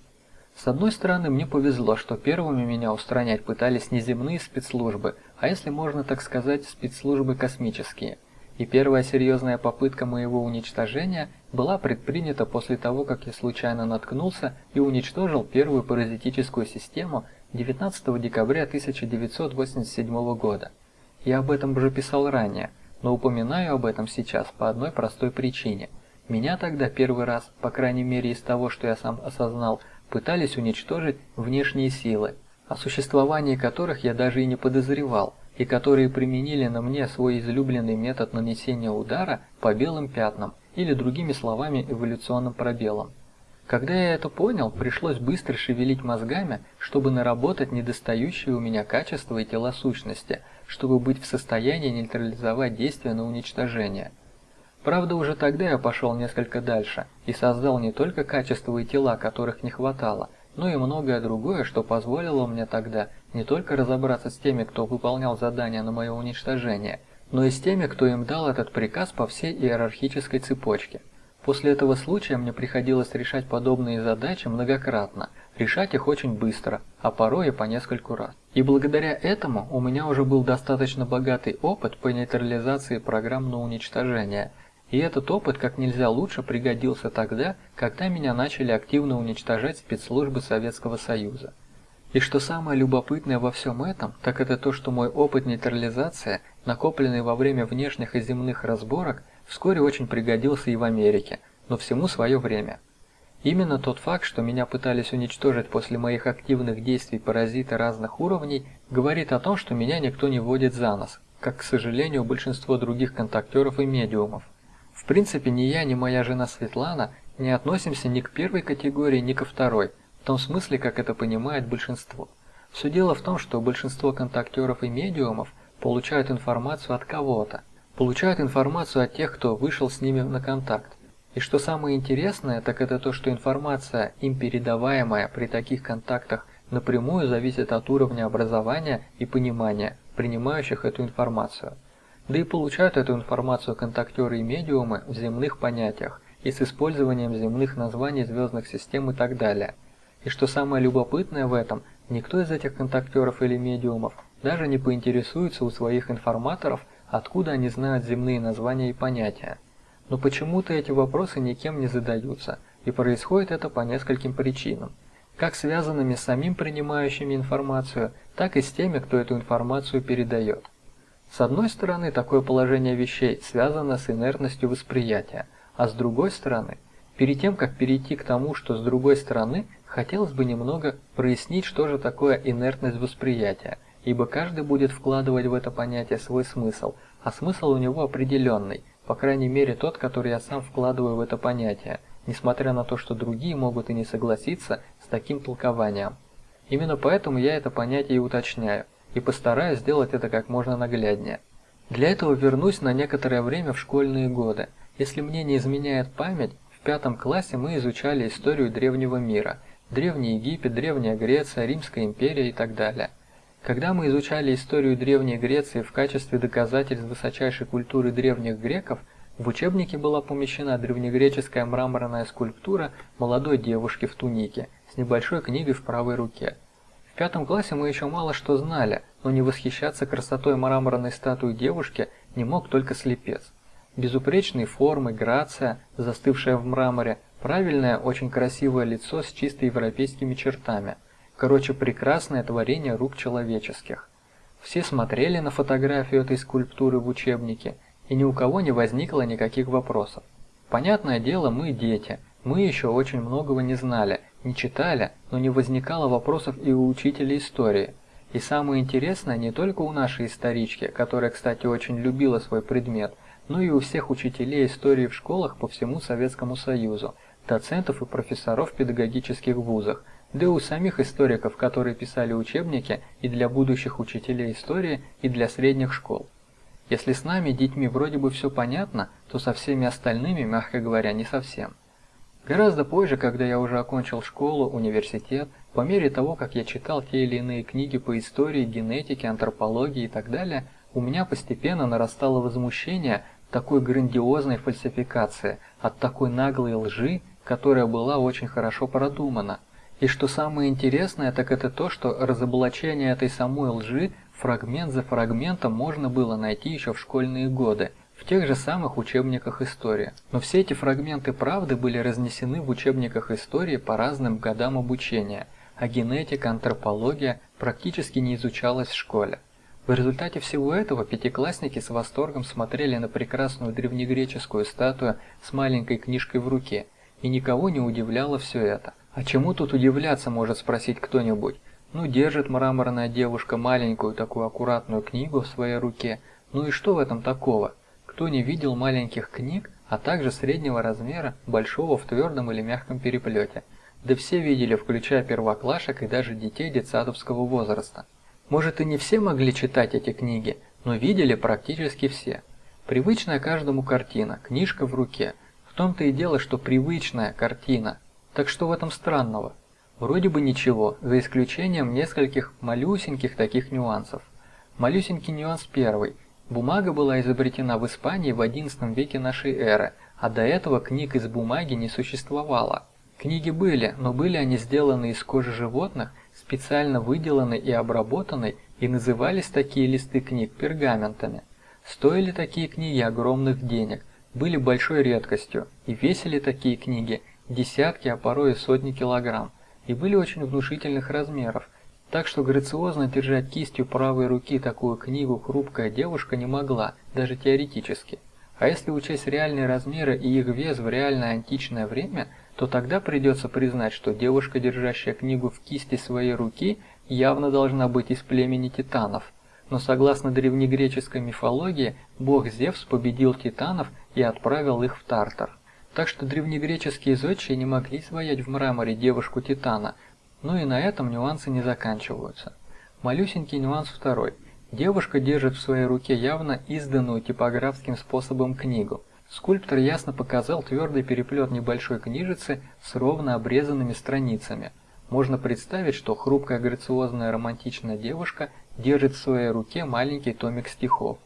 С одной стороны, мне повезло, что первыми меня устранять пытались не земные спецслужбы, а если можно так сказать, спецслужбы космические. И первая серьезная попытка моего уничтожения была предпринята после того, как я случайно наткнулся и уничтожил первую паразитическую систему 19 декабря 1987 года. Я об этом уже писал ранее, но упоминаю об этом сейчас по одной простой причине. Меня тогда первый раз, по крайней мере из того, что я сам осознал, пытались уничтожить внешние силы, о существовании которых я даже и не подозревал, и которые применили на мне свой излюбленный метод нанесения удара по белым пятнам, или другими словами эволюционным пробелам. Когда я это понял, пришлось быстро шевелить мозгами, чтобы наработать недостающие у меня качества и тела сущности, чтобы быть в состоянии нейтрализовать действия на уничтожение – Правда, уже тогда я пошел несколько дальше и создал не только качества и тела, которых не хватало, но и многое другое, что позволило мне тогда не только разобраться с теми, кто выполнял задания на мое уничтожение, но и с теми, кто им дал этот приказ по всей иерархической цепочке. После этого случая мне приходилось решать подобные задачи многократно, решать их очень быстро, а порой и по нескольку раз. И благодаря этому у меня уже был достаточно богатый опыт по нейтрализации программ на уничтожение – и этот опыт как нельзя лучше пригодился тогда, когда меня начали активно уничтожать спецслужбы Советского Союза. И что самое любопытное во всем этом, так это то, что мой опыт нейтрализации, накопленный во время внешних и земных разборок, вскоре очень пригодился и в Америке, но всему свое время. Именно тот факт, что меня пытались уничтожить после моих активных действий паразиты разных уровней, говорит о том, что меня никто не вводит за нос, как, к сожалению, большинство других контактеров и медиумов. В принципе, ни я, ни моя жена Светлана не относимся ни к первой категории, ни ко второй, в том смысле, как это понимает большинство. Все дело в том, что большинство контактеров и медиумов получают информацию от кого-то, получают информацию от тех, кто вышел с ними на контакт. И что самое интересное, так это то, что информация, им передаваемая при таких контактах, напрямую зависит от уровня образования и понимания принимающих эту информацию. Да и получают эту информацию контактеры и медиумы в земных понятиях и с использованием земных названий звездных систем и так далее. И что самое любопытное в этом, никто из этих контактеров или медиумов даже не поинтересуется у своих информаторов, откуда они знают земные названия и понятия. Но почему-то эти вопросы никем не задаются, и происходит это по нескольким причинам. Как связанными с самим принимающими информацию, так и с теми, кто эту информацию передает. С одной стороны, такое положение вещей связано с инертностью восприятия, а с другой стороны, перед тем, как перейти к тому, что с другой стороны, хотелось бы немного прояснить, что же такое инертность восприятия, ибо каждый будет вкладывать в это понятие свой смысл, а смысл у него определенный, по крайней мере тот, который я сам вкладываю в это понятие, несмотря на то, что другие могут и не согласиться с таким толкованием. Именно поэтому я это понятие и уточняю, и постараюсь сделать это как можно нагляднее. Для этого вернусь на некоторое время в школьные годы. Если мне не изменяет память, в пятом классе мы изучали историю древнего мира. Древний Египет, Древняя Греция, Римская империя и так далее. Когда мы изучали историю Древней Греции в качестве доказательств высочайшей культуры древних греков, в учебнике была помещена древнегреческая мраморная скульптура молодой девушки в тунике с небольшой книгой в правой руке. В пятом классе мы еще мало что знали, но не восхищаться красотой мраморной статуи девушки не мог только слепец. Безупречные формы, грация, застывшая в мраморе, правильное, очень красивое лицо с чисто европейскими чертами. Короче, прекрасное творение рук человеческих. Все смотрели на фотографию этой скульптуры в учебнике, и ни у кого не возникло никаких вопросов. Понятное дело, мы дети, мы еще очень многого не знали, не читали, но не возникало вопросов и у учителя истории. И самое интересное не только у нашей исторички, которая, кстати, очень любила свой предмет, но и у всех учителей истории в школах по всему Советскому Союзу, доцентов и профессоров в педагогических вузах, да и у самих историков, которые писали учебники и для будущих учителей истории, и для средних школ. Если с нами, детьми, вроде бы все понятно, то со всеми остальными, мягко говоря, не совсем. Гораздо позже, когда я уже окончил школу, университет, по мере того, как я читал те или иные книги по истории, генетике, антропологии и так далее, у меня постепенно нарастало возмущение такой грандиозной фальсификации, от такой наглой лжи, которая была очень хорошо продумана. И что самое интересное, так это то, что разоблачение этой самой лжи фрагмент за фрагментом можно было найти еще в школьные годы – в тех же самых учебниках истории. Но все эти фрагменты правды были разнесены в учебниках истории по разным годам обучения, а генетика, антропология практически не изучалась в школе. В результате всего этого пятиклассники с восторгом смотрели на прекрасную древнегреческую статую с маленькой книжкой в руке, и никого не удивляло все это. А чему тут удивляться, может спросить кто-нибудь? Ну, держит мраморная девушка маленькую такую аккуратную книгу в своей руке, ну и что в этом такого? Кто не видел маленьких книг, а также среднего размера, большого в твердом или мягком переплете? Да все видели, включая первоклашек и даже детей детсадовского возраста. Может и не все могли читать эти книги, но видели практически все. Привычная каждому картина, книжка в руке. В том-то и дело, что привычная картина. Так что в этом странного? Вроде бы ничего, за исключением нескольких малюсеньких таких нюансов. Малюсенький нюанс первый. Бумага была изобретена в Испании в XI веке нашей эры, а до этого книг из бумаги не существовало. Книги были, но были они сделаны из кожи животных, специально выделаны и обработаны, и назывались такие листы книг пергаментами. Стоили такие книги огромных денег, были большой редкостью, и весили такие книги десятки, а порой и сотни килограмм, и были очень внушительных размеров, так что грациозно держать кистью правой руки такую книгу хрупкая девушка не могла, даже теоретически. А если учесть реальные размеры и их вес в реальное античное время, то тогда придется признать, что девушка, держащая книгу в кисти своей руки, явно должна быть из племени титанов. Но согласно древнегреческой мифологии, бог Зевс победил титанов и отправил их в Тартар. Так что древнегреческие зодчие не могли своять в мраморе девушку-титана, ну и на этом нюансы не заканчиваются. Малюсенький нюанс второй. Девушка держит в своей руке явно изданную типографским способом книгу. Скульптор ясно показал твердый переплет небольшой книжицы с ровно обрезанными страницами. Можно представить, что хрупкая грациозная романтичная девушка держит в своей руке маленький томик стихов.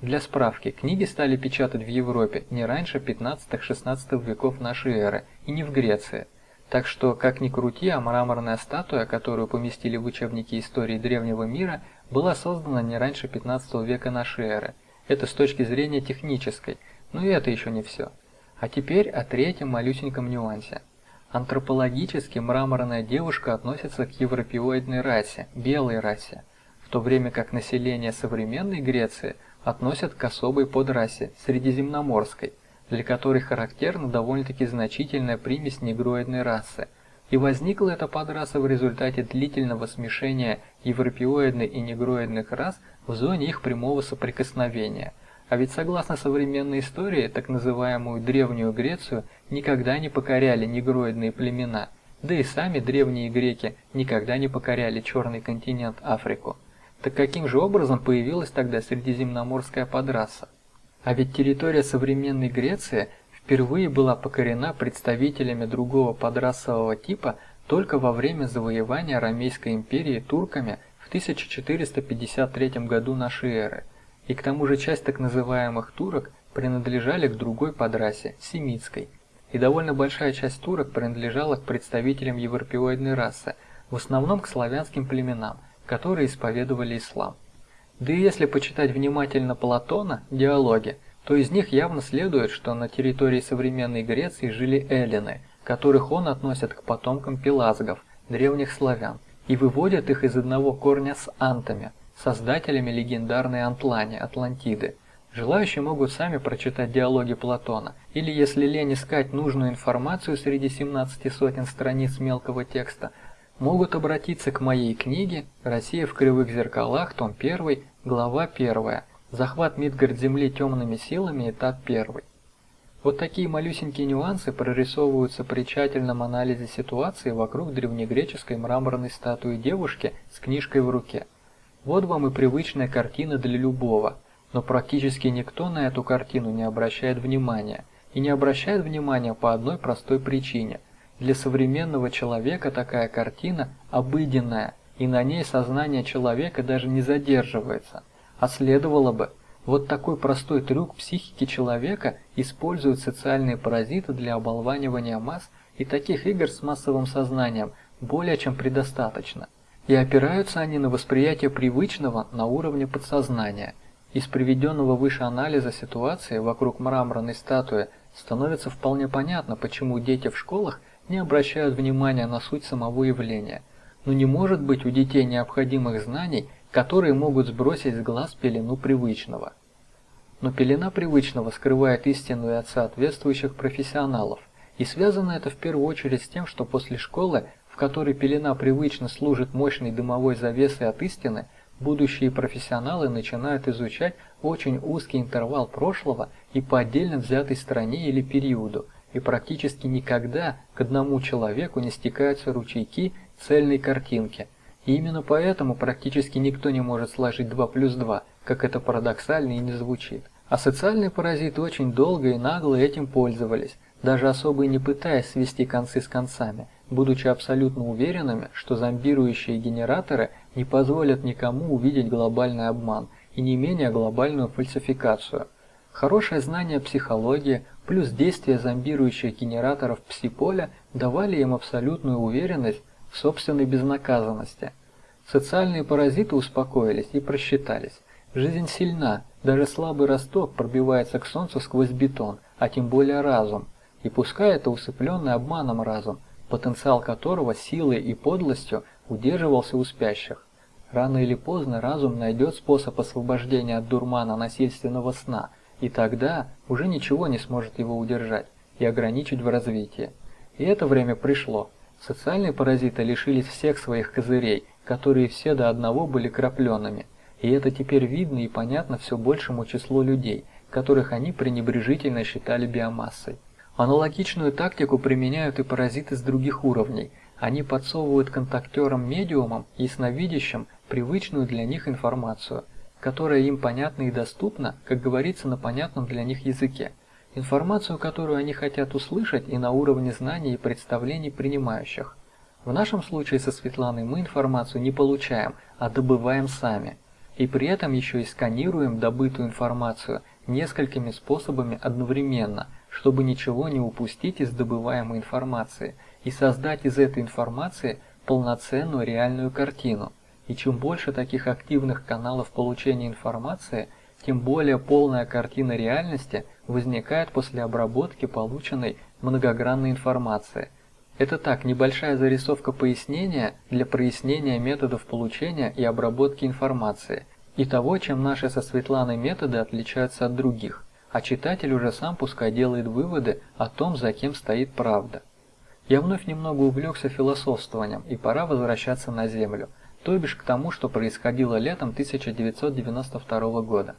Для справки, книги стали печатать в Европе не раньше 15-16 веков нашей эры и не в Греции. Так что, как ни крути, а мраморная статуя, которую поместили в учебники истории древнего мира, была создана не раньше 15 века нашей эры. Это с точки зрения технической, но и это еще не все. А теперь о третьем малюсеньком нюансе. Антропологически мраморная девушка относится к европеоидной расе, белой расе, в то время как население современной Греции относят к особой подрасе, средиземноморской – для которой характерна довольно-таки значительная примесь негроидной расы. И возникла эта подраса в результате длительного смешения европеоидной и негроидных рас в зоне их прямого соприкосновения. А ведь согласно современной истории, так называемую Древнюю Грецию никогда не покоряли негроидные племена, да и сами древние греки никогда не покоряли черный континент Африку. Так каким же образом появилась тогда средиземноморская подраса? А ведь территория современной Греции впервые была покорена представителями другого подрасового типа только во время завоевания Ромейской империи турками в 1453 году нашей эры. И к тому же часть так называемых турок принадлежали к другой подрасе – семитской. И довольно большая часть турок принадлежала к представителям европеоидной расы, в основном к славянским племенам, которые исповедовали ислам. Да и если почитать внимательно Платона, диалоги, то из них явно следует, что на территории современной Греции жили эллины, которых он относит к потомкам пелазгов, древних славян. и выводят их из одного корня с антами, создателями легендарной Антлани, Атлантиды. Желающие могут сами прочитать диалоги Платона, или если лень искать нужную информацию среди 17 сотен страниц мелкого текста, могут обратиться к моей книге «Россия в кривых зеркалах», том 1, глава 1, захват Мидгард Земли темными силами, этап 1. Вот такие малюсенькие нюансы прорисовываются при тщательном анализе ситуации вокруг древнегреческой мраморной статуи девушки с книжкой в руке. Вот вам и привычная картина для любого, но практически никто на эту картину не обращает внимания. И не обращает внимания по одной простой причине. Для современного человека такая картина обыденная, и на ней сознание человека даже не задерживается. А следовало бы – вот такой простой трюк психики человека используют социальные паразиты для оболванивания масс, и таких игр с массовым сознанием более чем предостаточно. И опираются они на восприятие привычного на уровне подсознания. Из приведенного выше анализа ситуации вокруг мраморной статуи становится вполне понятно, почему дети в школах не обращают внимания на суть самого явления. Но не может быть у детей необходимых знаний которые могут сбросить с глаз пелену привычного. Но пелена привычного скрывает истину от соответствующих профессионалов, и связано это в первую очередь с тем, что после школы, в которой пелена привычно служит мощной дымовой завесой от истины, будущие профессионалы начинают изучать очень узкий интервал прошлого и по отдельно взятой стране или периоду, и практически никогда к одному человеку не стекаются ручейки цельной картинки, и именно поэтому практически никто не может сложить 2 плюс 2, как это парадоксально и не звучит. А социальные паразиты очень долго и нагло этим пользовались, даже особо и не пытаясь свести концы с концами, будучи абсолютно уверенными, что зомбирующие генераторы не позволят никому увидеть глобальный обман и не менее глобальную фальсификацию. Хорошее знание психологии плюс действия зомбирующих генераторов псиполя давали им абсолютную уверенность собственной безнаказанности. Социальные паразиты успокоились и просчитались. Жизнь сильна, даже слабый росток пробивается к солнцу сквозь бетон, а тем более разум. И пускай это усыпленный обманом разум, потенциал которого силой и подлостью удерживался у спящих. Рано или поздно разум найдет способ освобождения от дурмана насильственного сна, и тогда уже ничего не сможет его удержать и ограничить в развитии. И это время пришло. Социальные паразиты лишились всех своих козырей, которые все до одного были крапленными, и это теперь видно и понятно все большему числу людей, которых они пренебрежительно считали биомассой. Аналогичную тактику применяют и паразиты с других уровней. Они подсовывают контактерам-медиумам и сновидящим привычную для них информацию, которая им понятна и доступна, как говорится, на понятном для них языке – информацию, которую они хотят услышать и на уровне знаний и представлений принимающих. В нашем случае со Светланой мы информацию не получаем, а добываем сами. И при этом еще и сканируем добытую информацию несколькими способами одновременно, чтобы ничего не упустить из добываемой информации и создать из этой информации полноценную реальную картину. И чем больше таких активных каналов получения информации, тем более полная картина реальности возникает после обработки полученной многогранной информации. Это так, небольшая зарисовка пояснения для прояснения методов получения и обработки информации и того, чем наши со Светланой методы отличаются от других, а читатель уже сам пускай делает выводы о том, за кем стоит правда. Я вновь немного увлекся философствованием, и пора возвращаться на Землю, то бишь к тому, что происходило летом 1992 года.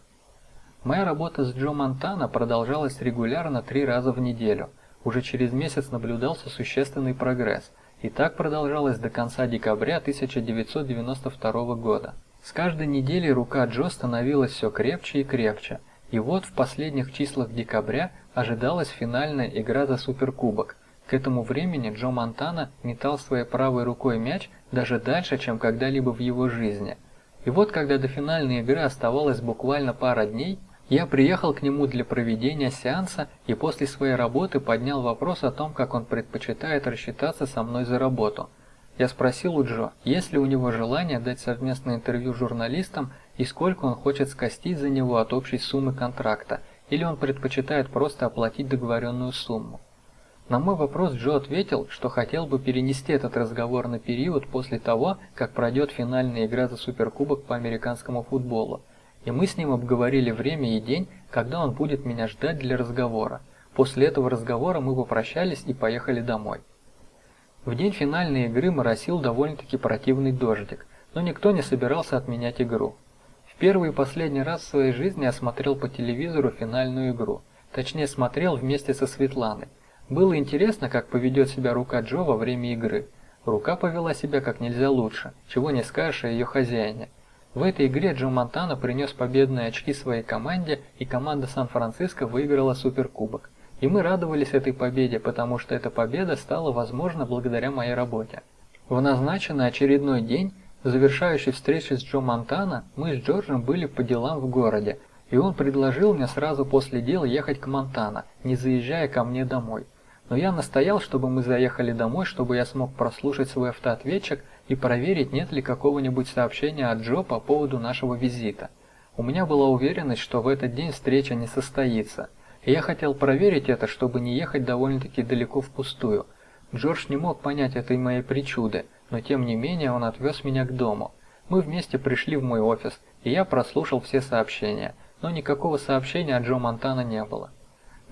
Моя работа с Джо Монтана продолжалась регулярно три раза в неделю. Уже через месяц наблюдался существенный прогресс, и так продолжалось до конца декабря 1992 года. С каждой неделей рука Джо становилась все крепче и крепче, и вот в последних числах декабря ожидалась финальная игра за суперкубок. К этому времени Джо Монтана метал своей правой рукой мяч даже дальше, чем когда-либо в его жизни. И вот когда до финальной игры оставалось буквально пара дней, я приехал к нему для проведения сеанса и после своей работы поднял вопрос о том, как он предпочитает рассчитаться со мной за работу. Я спросил у Джо, есть ли у него желание дать совместное интервью журналистам и сколько он хочет скостить за него от общей суммы контракта, или он предпочитает просто оплатить договоренную сумму. На мой вопрос Джо ответил, что хотел бы перенести этот разговор на период после того, как пройдет финальная игра за Суперкубок по американскому футболу. И мы с ним обговорили время и день, когда он будет меня ждать для разговора. После этого разговора мы попрощались и поехали домой. В день финальной игры моросил довольно-таки противный дождик, но никто не собирался отменять игру. Первый и последний раз в своей жизни я смотрел по телевизору финальную игру. Точнее, смотрел вместе со Светланой. Было интересно, как поведет себя рука Джо во время игры. Рука повела себя как нельзя лучше, чего не скажешь о ее хозяине. В этой игре Джо Монтана принес победные очки своей команде, и команда Сан-Франциско выиграла Суперкубок. И мы радовались этой победе, потому что эта победа стала возможна благодаря моей работе. В назначенный очередной день, завершающий встречи с Джо Монтана, мы с Джорджем были по делам в городе, и он предложил мне сразу после дела ехать к Монтана, не заезжая ко мне домой. Но я настоял, чтобы мы заехали домой, чтобы я смог прослушать свой автоответчик и проверить, нет ли какого-нибудь сообщения от Джо по поводу нашего визита. У меня была уверенность, что в этот день встреча не состоится. И я хотел проверить это, чтобы не ехать довольно-таки далеко впустую. Джордж не мог понять этой моей причуды, но тем не менее он отвез меня к дому. Мы вместе пришли в мой офис, и я прослушал все сообщения, но никакого сообщения от Джо Монтана не было.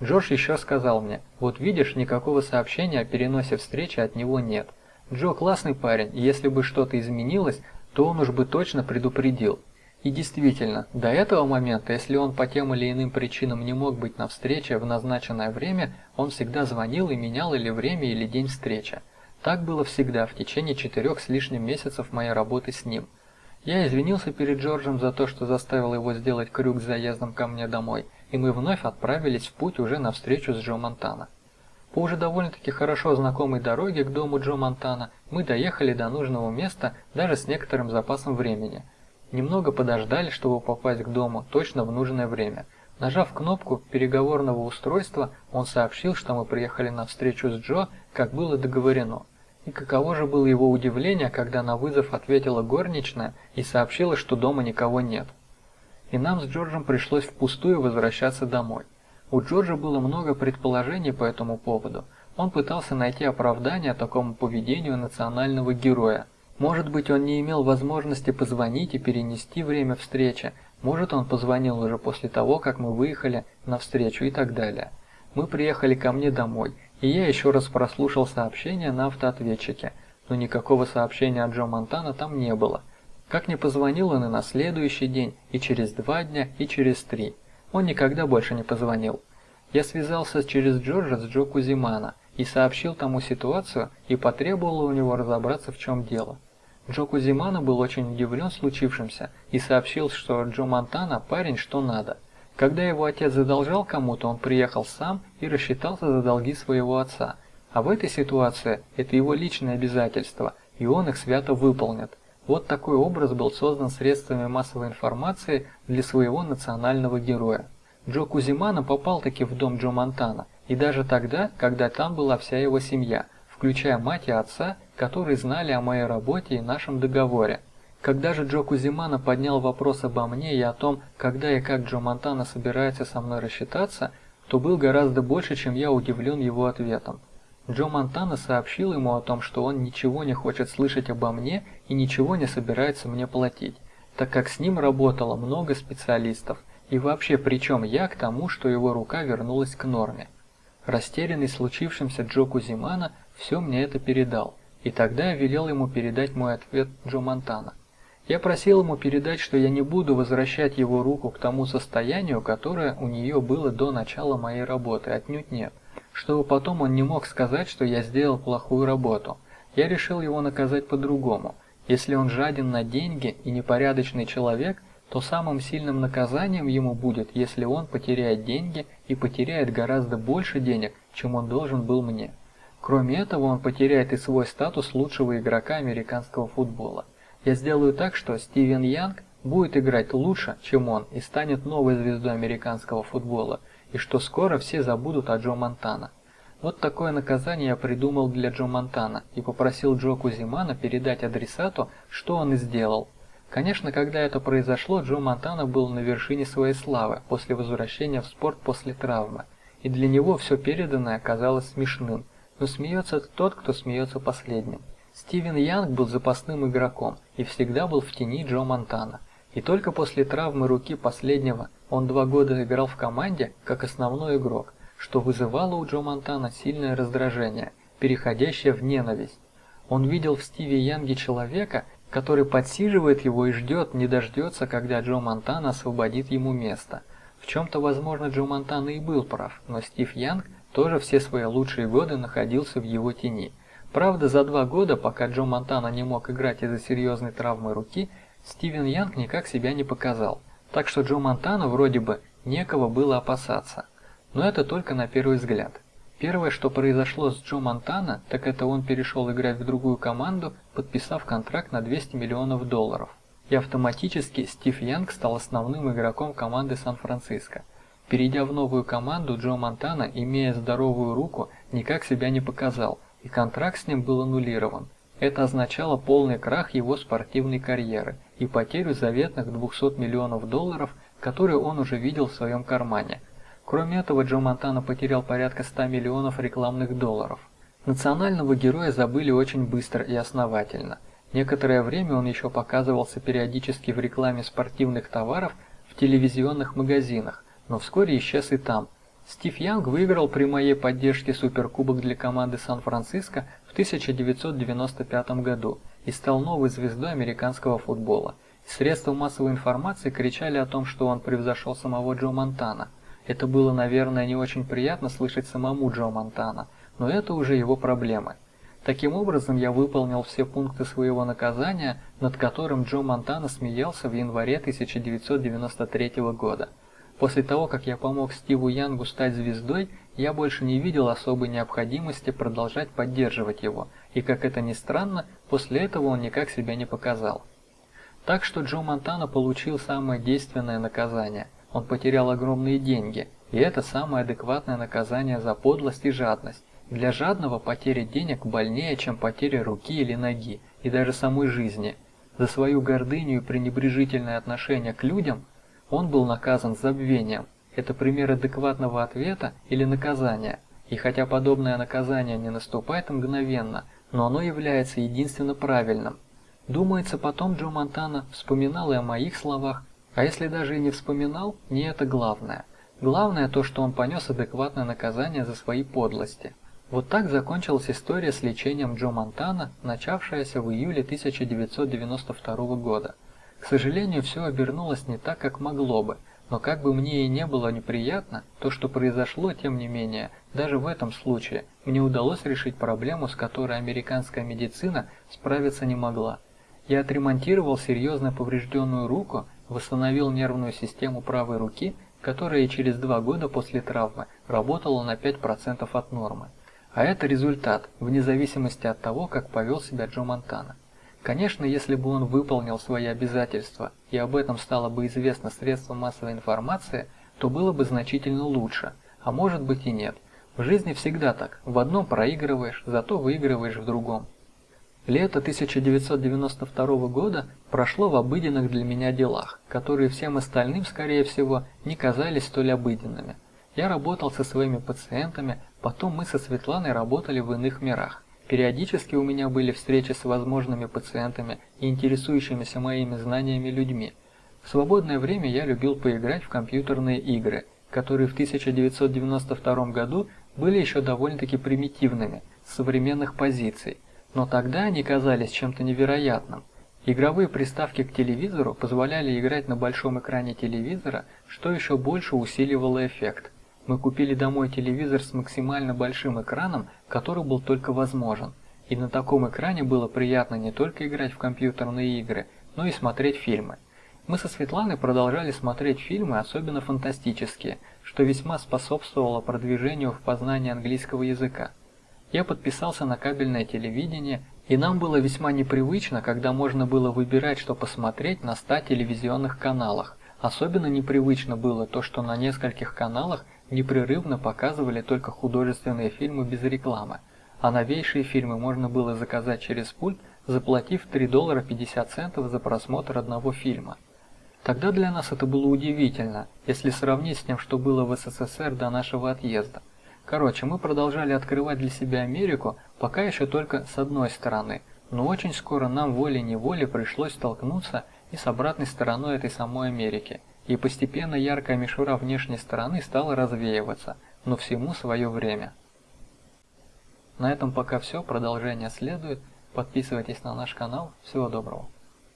Джордж еще сказал мне, вот видишь, никакого сообщения о переносе встречи от него нет. Джо классный парень, и если бы что-то изменилось, то он уж бы точно предупредил. И действительно, до этого момента, если он по тем или иным причинам не мог быть на встрече в назначенное время, он всегда звонил и менял или время, или день встречи. Так было всегда в течение четырех с лишним месяцев моей работы с ним. Я извинился перед Джорджем за то, что заставил его сделать крюк с заездом ко мне домой, и мы вновь отправились в путь уже на встречу с Джо Монтана. По уже довольно-таки хорошо знакомой дороге к дому Джо Монтана мы доехали до нужного места даже с некоторым запасом времени. Немного подождали, чтобы попасть к дому точно в нужное время. Нажав кнопку переговорного устройства, он сообщил, что мы приехали на встречу с Джо, как было договорено. И каково же было его удивление, когда на вызов ответила горничная и сообщила, что дома никого нет и нам с Джорджем пришлось впустую возвращаться домой. У Джорджа было много предположений по этому поводу. Он пытался найти оправдание такому поведению национального героя. Может быть, он не имел возможности позвонить и перенести время встречи, может, он позвонил уже после того, как мы выехали на встречу и так далее. Мы приехали ко мне домой, и я еще раз прослушал сообщение на автоответчике, но никакого сообщения от Джо Монтана там не было – как не позвонил он и на следующий день, и через два дня, и через три. Он никогда больше не позвонил. Я связался через Джорджа с Джо Кузимана и сообщил тому ситуацию и потребовал у него разобраться в чем дело. Джо Кузимана был очень удивлен случившимся и сообщил, что Джо Монтана парень что надо. Когда его отец задолжал кому-то, он приехал сам и рассчитался за долги своего отца. А в этой ситуации это его личное обязательство, и он их свято выполнит. Вот такой образ был создан средствами массовой информации для своего национального героя. Джо Кузимана попал таки в дом Джо Монтана, и даже тогда, когда там была вся его семья, включая мать и отца, которые знали о моей работе и нашем договоре. Когда же Джо Кузимана поднял вопрос обо мне и о том, когда и как Джо Монтана собирается со мной рассчитаться, то был гораздо больше, чем я удивлен его ответом. Джо Монтана сообщил ему о том, что он ничего не хочет слышать обо мне и ничего не собирается мне платить, так как с ним работало много специалистов, и вообще причем я к тому, что его рука вернулась к норме. Растерянный случившимся Джо Кузимана все мне это передал, и тогда я велел ему передать мой ответ Джо Монтана. Я просил ему передать, что я не буду возвращать его руку к тому состоянию, которое у нее было до начала моей работы, отнюдь нет чтобы потом он не мог сказать, что я сделал плохую работу. Я решил его наказать по-другому. Если он жаден на деньги и непорядочный человек, то самым сильным наказанием ему будет, если он потеряет деньги и потеряет гораздо больше денег, чем он должен был мне. Кроме этого, он потеряет и свой статус лучшего игрока американского футбола. Я сделаю так, что Стивен Янг будет играть лучше, чем он, и станет новой звездой американского футбола – и что скоро все забудут о Джо Монтана. Вот такое наказание я придумал для Джо Монтана и попросил Джо Кузимана передать адресату, что он и сделал. Конечно, когда это произошло, Джо Монтана был на вершине своей славы после возвращения в спорт после травмы. и для него все переданное казалось смешным, но смеется тот, кто смеется последним. Стивен Янг был запасным игроком и всегда был в тени Джо Монтана. И только после травмы руки последнего он два года играл в команде как основной игрок, что вызывало у Джо Монтана сильное раздражение, переходящее в ненависть. Он видел в Стиве Янге человека, который подсиживает его и ждет, не дождется, когда Джо Монтана освободит ему место. В чем-то, возможно, Джо Монтана и был прав, но Стив Янг тоже все свои лучшие годы находился в его тени. Правда, за два года, пока Джо Монтана не мог играть из-за серьезной травмы руки, Стивен Янг никак себя не показал. Так что Джо Монтана вроде бы некого было опасаться. Но это только на первый взгляд. Первое, что произошло с Джо Монтана, так это он перешел играть в другую команду, подписав контракт на 200 миллионов долларов. И автоматически Стив Янг стал основным игроком команды Сан-Франциско. Перейдя в новую команду, Джо Монтана, имея здоровую руку, никак себя не показал, и контракт с ним был аннулирован. Это означало полный крах его спортивной карьеры и потерю заветных 200 миллионов долларов, которые он уже видел в своем кармане. Кроме этого, Джо Монтана потерял порядка 100 миллионов рекламных долларов. Национального героя забыли очень быстро и основательно. Некоторое время он еще показывался периодически в рекламе спортивных товаров в телевизионных магазинах, но вскоре исчез и там, Стив Янг выиграл при моей поддержке суперкубок для команды Сан-Франциско в 1995 году и стал новой звездой американского футбола. Средства массовой информации кричали о том, что он превзошел самого Джо Монтана. Это было, наверное, не очень приятно слышать самому Джо Монтана, но это уже его проблемы. Таким образом, я выполнил все пункты своего наказания, над которым Джо Монтана смеялся в январе 1993 года. После того, как я помог Стиву Янгу стать звездой, я больше не видел особой необходимости продолжать поддерживать его, и как это ни странно, после этого он никак себя не показал. Так что Джо Монтана получил самое действенное наказание. Он потерял огромные деньги, и это самое адекватное наказание за подлость и жадность. Для жадного потеря денег больнее, чем потеря руки или ноги, и даже самой жизни. За свою гордыню и пренебрежительное отношение к людям – он был наказан забвением. Это пример адекватного ответа или наказания. И хотя подобное наказание не наступает мгновенно, но оно является единственно правильным. Думается, потом Джо Монтана вспоминал и о моих словах, а если даже и не вспоминал, не это главное. Главное то, что он понес адекватное наказание за свои подлости. Вот так закончилась история с лечением Джо Монтана, начавшаяся в июле 1992 года. К сожалению, все обернулось не так, как могло бы, но как бы мне и не было неприятно, то, что произошло, тем не менее, даже в этом случае, мне удалось решить проблему, с которой американская медицина справиться не могла. Я отремонтировал серьезно поврежденную руку, восстановил нервную систему правой руки, которая и через два года после травмы работала на 5% от нормы. А это результат, вне зависимости от того, как повел себя Джо Монтана. Конечно, если бы он выполнил свои обязательства, и об этом стало бы известно средствам массовой информации, то было бы значительно лучше, а может быть и нет. В жизни всегда так, в одном проигрываешь, зато выигрываешь в другом. Лето 1992 года прошло в обыденных для меня делах, которые всем остальным, скорее всего, не казались столь обыденными. Я работал со своими пациентами, потом мы со Светланой работали в иных мирах. Периодически у меня были встречи с возможными пациентами и интересующимися моими знаниями людьми. В свободное время я любил поиграть в компьютерные игры, которые в 1992 году были еще довольно-таки примитивными, с современных позиций, но тогда они казались чем-то невероятным. Игровые приставки к телевизору позволяли играть на большом экране телевизора, что еще больше усиливало эффект. Мы купили домой телевизор с максимально большим экраном, который был только возможен. И на таком экране было приятно не только играть в компьютерные игры, но и смотреть фильмы. Мы со Светланой продолжали смотреть фильмы, особенно фантастические, что весьма способствовало продвижению в познании английского языка. Я подписался на кабельное телевидение, и нам было весьма непривычно, когда можно было выбирать, что посмотреть на 100 телевизионных каналах. Особенно непривычно было то, что на нескольких каналах непрерывно показывали только художественные фильмы без рекламы, а новейшие фильмы можно было заказать через пульт, заплатив 3 доллара 50 центов за просмотр одного фильма. Тогда для нас это было удивительно, если сравнить с тем, что было в СССР до нашего отъезда. Короче, мы продолжали открывать для себя Америку, пока еще только с одной стороны, но очень скоро нам волей-неволей пришлось столкнуться и с обратной стороной этой самой Америки, и постепенно яркая мишура внешней стороны стала развеиваться, но всему свое время. На этом пока все, продолжение следует. Подписывайтесь на наш канал. Всего доброго.